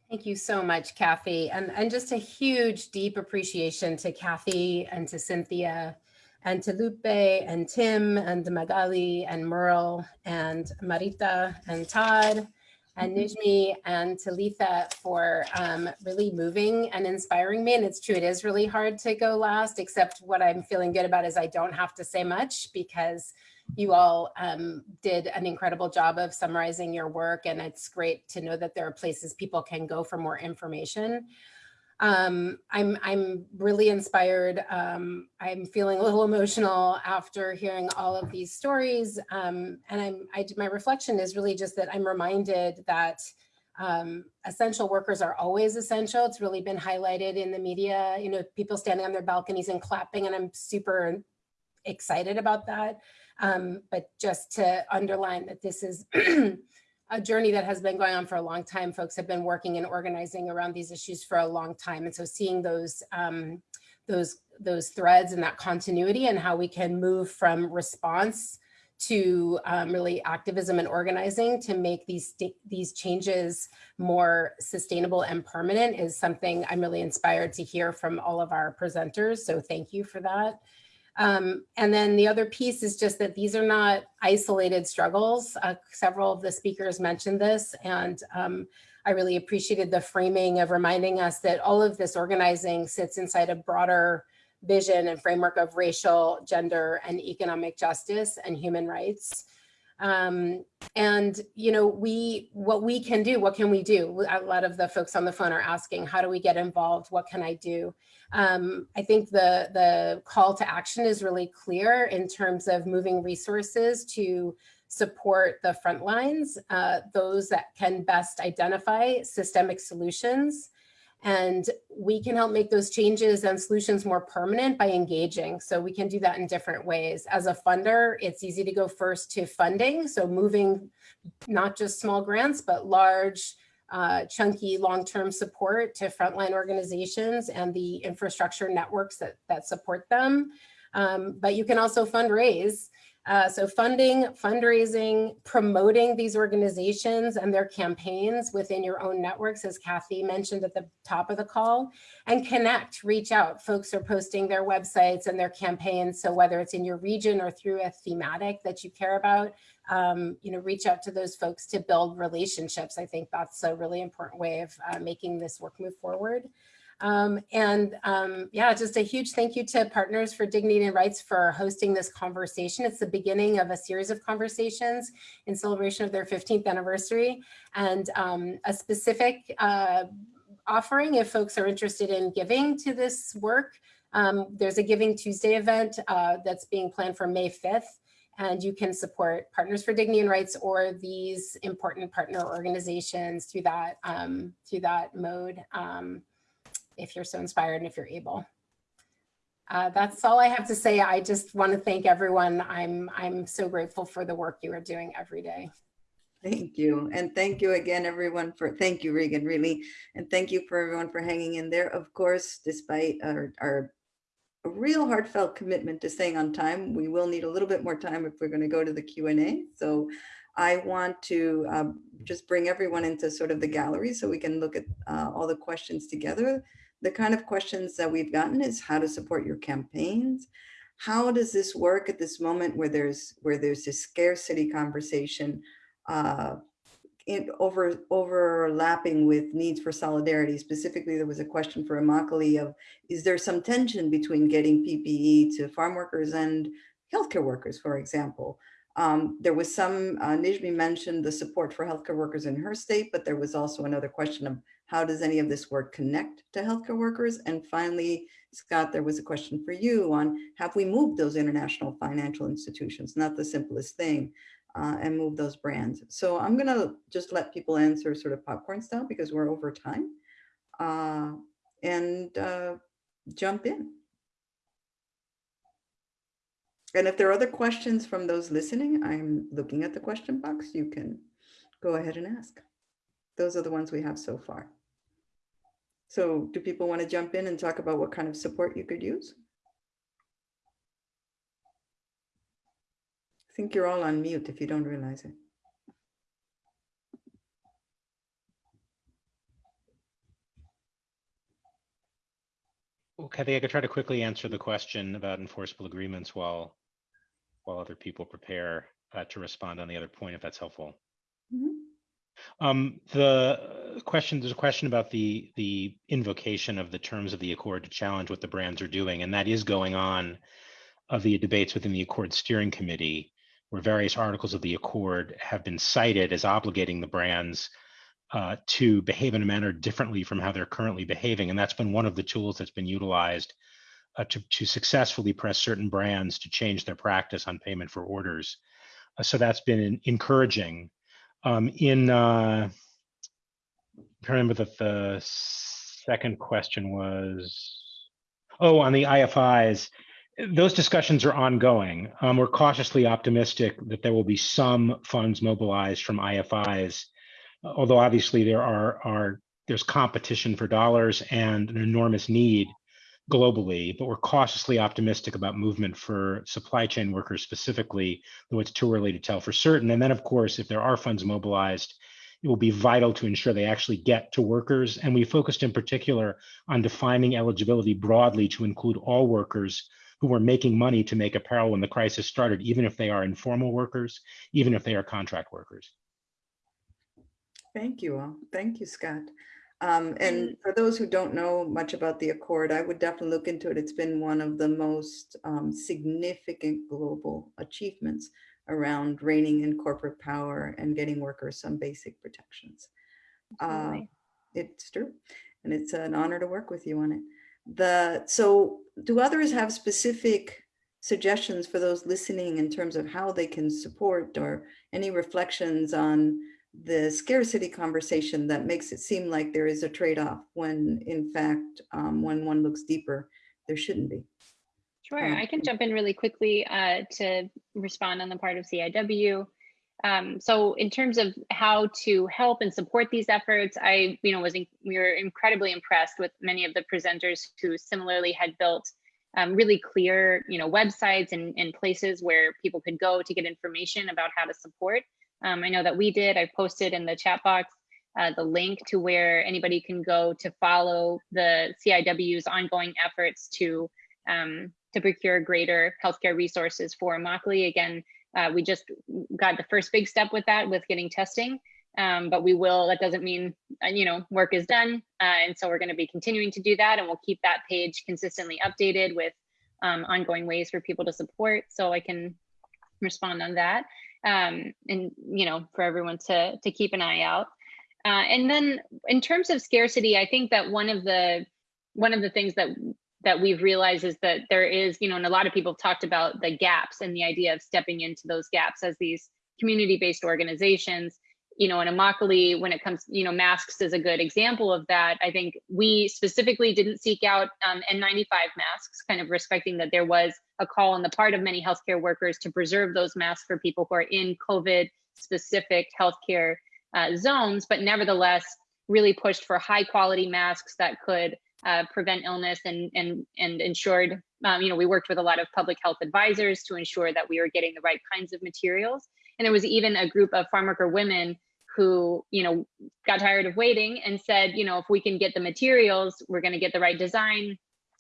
Thank you so much, Cathy. And, and just a huge, deep appreciation to Cathy and to Cynthia and to Lupe and Tim and Magaly and Merle and Marita and Todd and Nijmie and Talitha for um, really moving and inspiring me. And it's true, it is really hard to go last, except what I'm feeling good about is I don't have to say much because you all um, did an incredible job of summarizing your work. And it's great to know that there are places people can go for more information. Um, I'm, I'm really inspired. Um, I'm feeling a little emotional after hearing all of these stories. Um, and I'm, I, my reflection is really just that I'm reminded that um, essential workers are always essential. It's really been highlighted in the media, you know, people standing on their balconies and clapping, and I'm super excited about that. Um, but just to underline that this is a journey that has been going on for a long time. Folks have been working and organizing around these issues for a long time. And so seeing those, um, those, those threads and that continuity and how we can move from response to um, really activism and organizing to make these these changes more sustainable and permanent is something I'm really inspired to hear from all of our presenters. So thank you for that. Um, and then the other piece is just that these are not isolated struggles. Uh, several of the speakers mentioned this, and um, I really appreciated the framing of reminding us that all of this organizing sits inside a broader vision and framework of racial, gender, and economic justice and human rights. Um, and, you know, we, what we can do, what can we do? A lot of the folks on the phone are asking, how do we get involved? What can I do? Um, I think the, the call to action is really clear in terms of moving resources to support the front lines, uh, those that can best identify systemic solutions and we can help make those changes and solutions more permanent by engaging. So we can do that in different ways. As a funder, it's easy to go first to funding. So moving not just small grants, but large, uh, chunky long-term support to frontline organizations and the infrastructure networks that, that support them. Um, but you can also fundraise uh, so funding, fundraising, promoting these organizations and their campaigns within your own networks, as Cathy mentioned at the top of the call, and connect, reach out. Folks are posting their websites and their campaigns. So whether it's in your region or through a thematic that you care about, um, you know, reach out to those folks to build relationships. I think that's a really important way of uh, making this work move forward. Um, and um, yeah, just a huge thank you to Partners for Dignity and Rights for hosting this conversation. It's the beginning of a series of conversations in celebration of their 15th anniversary and um, a specific uh, offering if folks are interested in giving to this work. Um, there's a Giving Tuesday event uh, that's being planned for May 5th and you can support Partners for Dignity and Rights or these important partner organizations through that um, through that mode. Um, if you're so inspired and if you're able. Uh, that's all I have to say. I just want to thank everyone. I'm, I'm so grateful for the work you are doing every day. Thank you. And thank you again, everyone for, thank you, Regan, really. And thank you for everyone for hanging in there. Of course, despite our, our real heartfelt commitment to staying on time, we will need a little bit more time if we're going to go to the Q&A. So I want to um, just bring everyone into sort of the gallery so we can look at uh, all the questions together the kind of questions that we've gotten is how to support your campaigns. How does this work at this moment where there's where there's this scarcity conversation uh, in over overlapping with needs for solidarity? Specifically, there was a question for Immokalee of is there some tension between getting PPE to farm workers and healthcare workers, for example? Um, there was some, uh, Nijmie mentioned the support for healthcare workers in her state, but there was also another question of how does any of this work connect to healthcare workers? And finally, Scott, there was a question for you on have we moved those international financial institutions? Not the simplest thing, uh, and move those brands. So I'm gonna just let people answer sort of popcorn style because we're over time uh, and uh, jump in. And if there are other questions from those listening, I'm looking at the question box. You can go ahead and ask. Those are the ones we have so far. So do people want to jump in and talk about what kind of support you could use? I think you're all on mute if you don't realize it. Cathy, I could try to quickly answer the question about enforceable agreements while while other people prepare uh, to respond on the other point, if that's helpful. Um, the question, there's a question about the the invocation of the terms of the accord to challenge what the brands are doing, and that is going on of the debates within the accord steering committee, where various articles of the accord have been cited as obligating the brands uh, to behave in a manner differently from how they're currently behaving. And that's been one of the tools that's been utilized uh, to, to successfully press certain brands to change their practice on payment for orders. Uh, so that's been encouraging. Um, in, uh, I remember that the second question was, oh, on the IFIs, those discussions are ongoing. Um, we're cautiously optimistic that there will be some funds mobilized from IFIs although obviously there are, are there's competition for dollars and an enormous need globally, but we're cautiously optimistic about movement for supply chain workers specifically, though it's too early to tell for certain. And then, of course, if there are funds mobilized, it will be vital to ensure they actually get to workers. And we focused in particular on defining eligibility broadly to include all workers who were making money to make apparel when the crisis started, even if they are informal workers, even if they are contract workers. Thank you all. Thank you, Scott. Um, and for those who don't know much about the Accord, I would definitely look into it. It's been one of the most um, significant global achievements around reining in corporate power and getting workers some basic protections. Uh, it's true. And it's an honor to work with you on it. The So do others have specific suggestions for those listening in terms of how they can support or any reflections on the scarcity conversation that makes it seem like there is a trade-off when in fact, um, when one looks deeper, there shouldn't be. Sure, Um, I can jump in really quickly uh, to respond on the part of CIW. Um, so in terms of how to help and support these efforts, I, you know, was in, we were incredibly impressed with many of the presenters who similarly had built um, really clear, you know, websites and, and places where people could go to get information about how to support. Um, I know that we did. I posted in the chat box uh, the link to where anybody can go to follow the CIW's ongoing efforts to um, to procure greater healthcare resources for Immokalee. Again, uh, we just got the first big step with that with getting testing, um, but we will, that doesn't mean, uh, you know, work is done. Uh, and so we're gonna be continuing to do that and we'll keep that page consistently updated with um, ongoing ways for people to support. So I can respond on that um, and you know for everyone to to keep an eye out. Uh, and then in terms of scarcity, I think that one of the one of the things that that we've realized is that there is, you know, and a lot of people have talked about the gaps and the idea of stepping into those gaps as these community-based organizations you know, in Immokalee, when it comes, you know, masks is a good example of that. I think we specifically didn't seek out um, N95 masks, kind of respecting that there was a call on the part of many healthcare workers to preserve those masks for people who are in COVID specific healthcare uh, zones, but nevertheless, really pushed for high quality masks that could uh, prevent illness and and and ensured um, you know we worked with a lot of public health advisors to ensure that we were getting the right kinds of materials and there was even a group of farm worker women who you know got tired of waiting and said you know if we can get the materials we're going to get the right design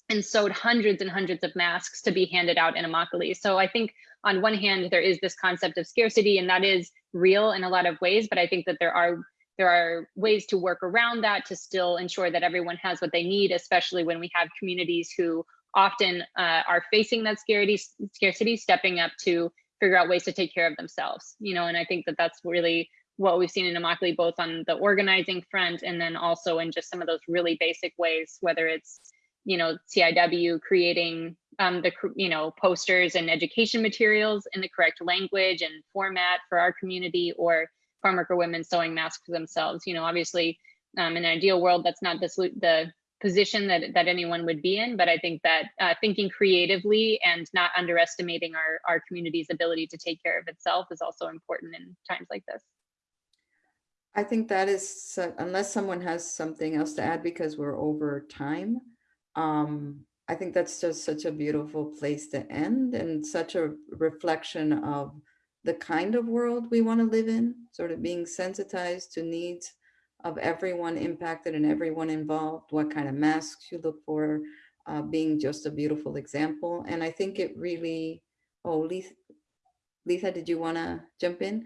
and sewed hundreds and hundreds of masks to be handed out in Immokalee. So I think on one hand there is this concept of scarcity and that is real in a lot of ways, but I think that there are there are ways to work around that to still ensure that everyone has what they need, especially when we have communities who often uh, are facing that scarcity, scarcity, stepping up to figure out ways to take care of themselves. You know, and I think that that's really what we've seen in Immokalee, both on the organizing front and then also in just some of those really basic ways, whether it's, you know, CIW creating um, the, you know, posters and education materials in the correct language and format for our community or farm worker women sewing masks for themselves. You know, obviously, um, in an ideal world, that's not the, the position that, that anyone would be in, but I think that uh, thinking creatively and not underestimating our, our community's ability to take care of itself is also important in times like this. I think that is, so- unless someone has something else to add because we're over time. Um, I think that's just such a beautiful place to end and such a reflection of the kind of world we want to live in, sort of being sensitized to needs of everyone impacted and everyone involved, what kind of masks you look for, uh, being just a beautiful example. And I think it really, oh, Letha, Letha, did you want to jump in?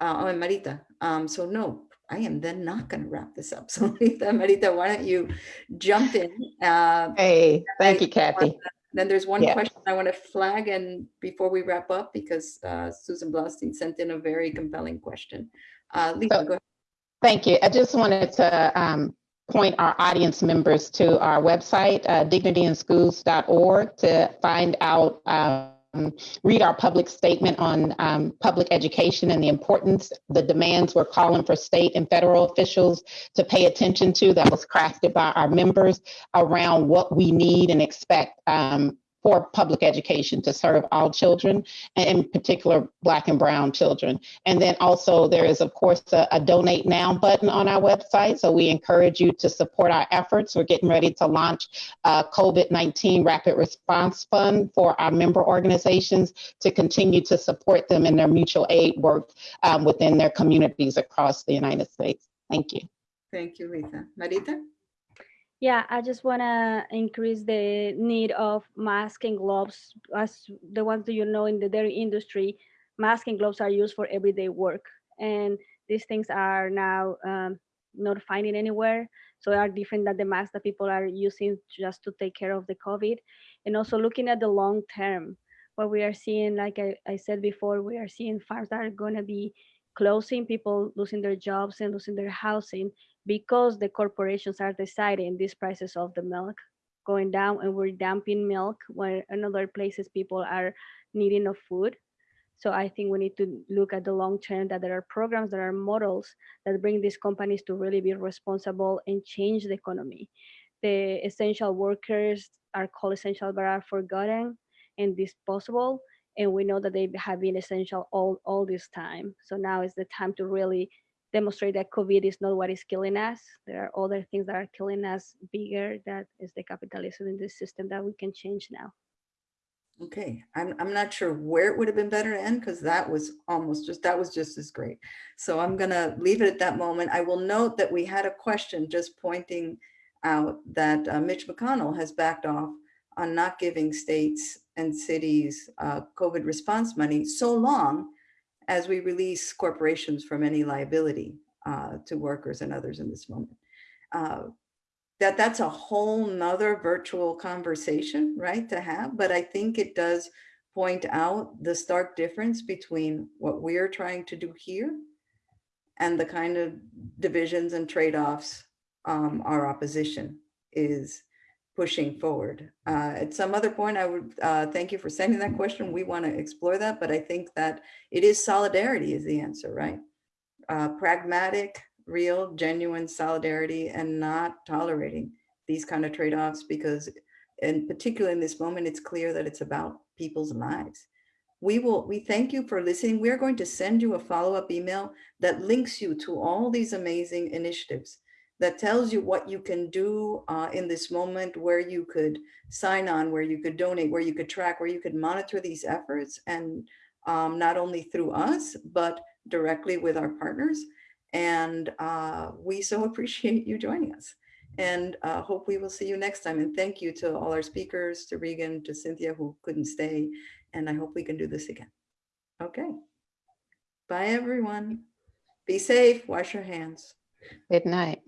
Uh, oh, and Marita. Um, so no, I am then not going to wrap this up. So Letha, Marita, why don't you jump in? Uh, Hey, thank you, I- Cathy. then there's one Yeah. question I want to flag and before we wrap up, because uh, Susan Blostein sent in a very compelling question. Uh, Letha, So- go ahead. Thank you. I just wanted to um, point our audience members to our website, uh, dignityinschools.org, to find out, um, read our public statement on um, public education and the importance, the demands we're calling for state and federal officials to pay attention to that was crafted by our members around what we need and expect um, for public education to serve all children, and in particular, Black and Brown children. And then also there is, of course, a, a donate now button on our website. So we encourage you to support our efforts. We're getting ready to launch a COVID-19 Rapid Response Fund for our member organizations to continue to support them in their mutual aid work um, within their communities across the United States. Thank you. Thank you, Letha. Marita? Yeah, I just want to increase the need of mask and gloves. As the ones that you know in the dairy industry, mask and gloves are used for everyday work. And these things are now um, not finding anywhere. So are different than the masks that people are using just to take care of the COVID. And also looking at the long term, what we are seeing, like I, I said before, we are seeing farms that are going to be closing, people losing their jobs and losing their housing because the corporations are deciding these prices of the milk going down and we're dumping milk where in other places people are needing of food. So I think we need to look at the long term that there are programs, there are models that bring these companies to really be responsible and change the economy. The essential workers are called essential but are forgotten and disposable. And we know that they have been essential all, all this time. So now is the time to really demonstrate that COVID is not what is killing us. There are other things that are killing us bigger. That is the capitalism in this system that we can change now. Okay, I'm, I'm not sure where it would have been better to end because that was almost just, that was just as great. So I'm gonna leave it at that moment. I will note that we had a question just pointing out that uh, Mitch McConnell has backed off on not giving states and cities uh, COVID response money so long as we release corporations from any liability uh, to workers and others in this moment. Uh, that that's a whole nother virtual conversation, right, to have. But I think it does point out the stark difference between what we're trying to do here and the kind of divisions and trade-offs um, our opposition is pushing forward. Uh, at some other point, I would uh, thank you for sending that question. We want to explore that, but I think that it is solidarity is the answer, right? Uh, pragmatic, real, genuine solidarity and not tolerating these kind of trade-offs because in particular in this moment, it's clear that it's about people's lives. We will, we thank you for listening. We're going to send you a follow-up email that links you to all these amazing initiatives that tells you what you can do uh, in this moment, where you could sign on, where you could donate, where you could track, where you could monitor these efforts and um, not only through us, but directly with our partners. And uh, we so appreciate you joining us and uh, hope we will see you next time. And thank you to all our speakers, to Regan, to Cynthia who couldn't stay. And I hope we can do this again. Okay. Bye, everyone. Be safe. Wash your hands. Good night.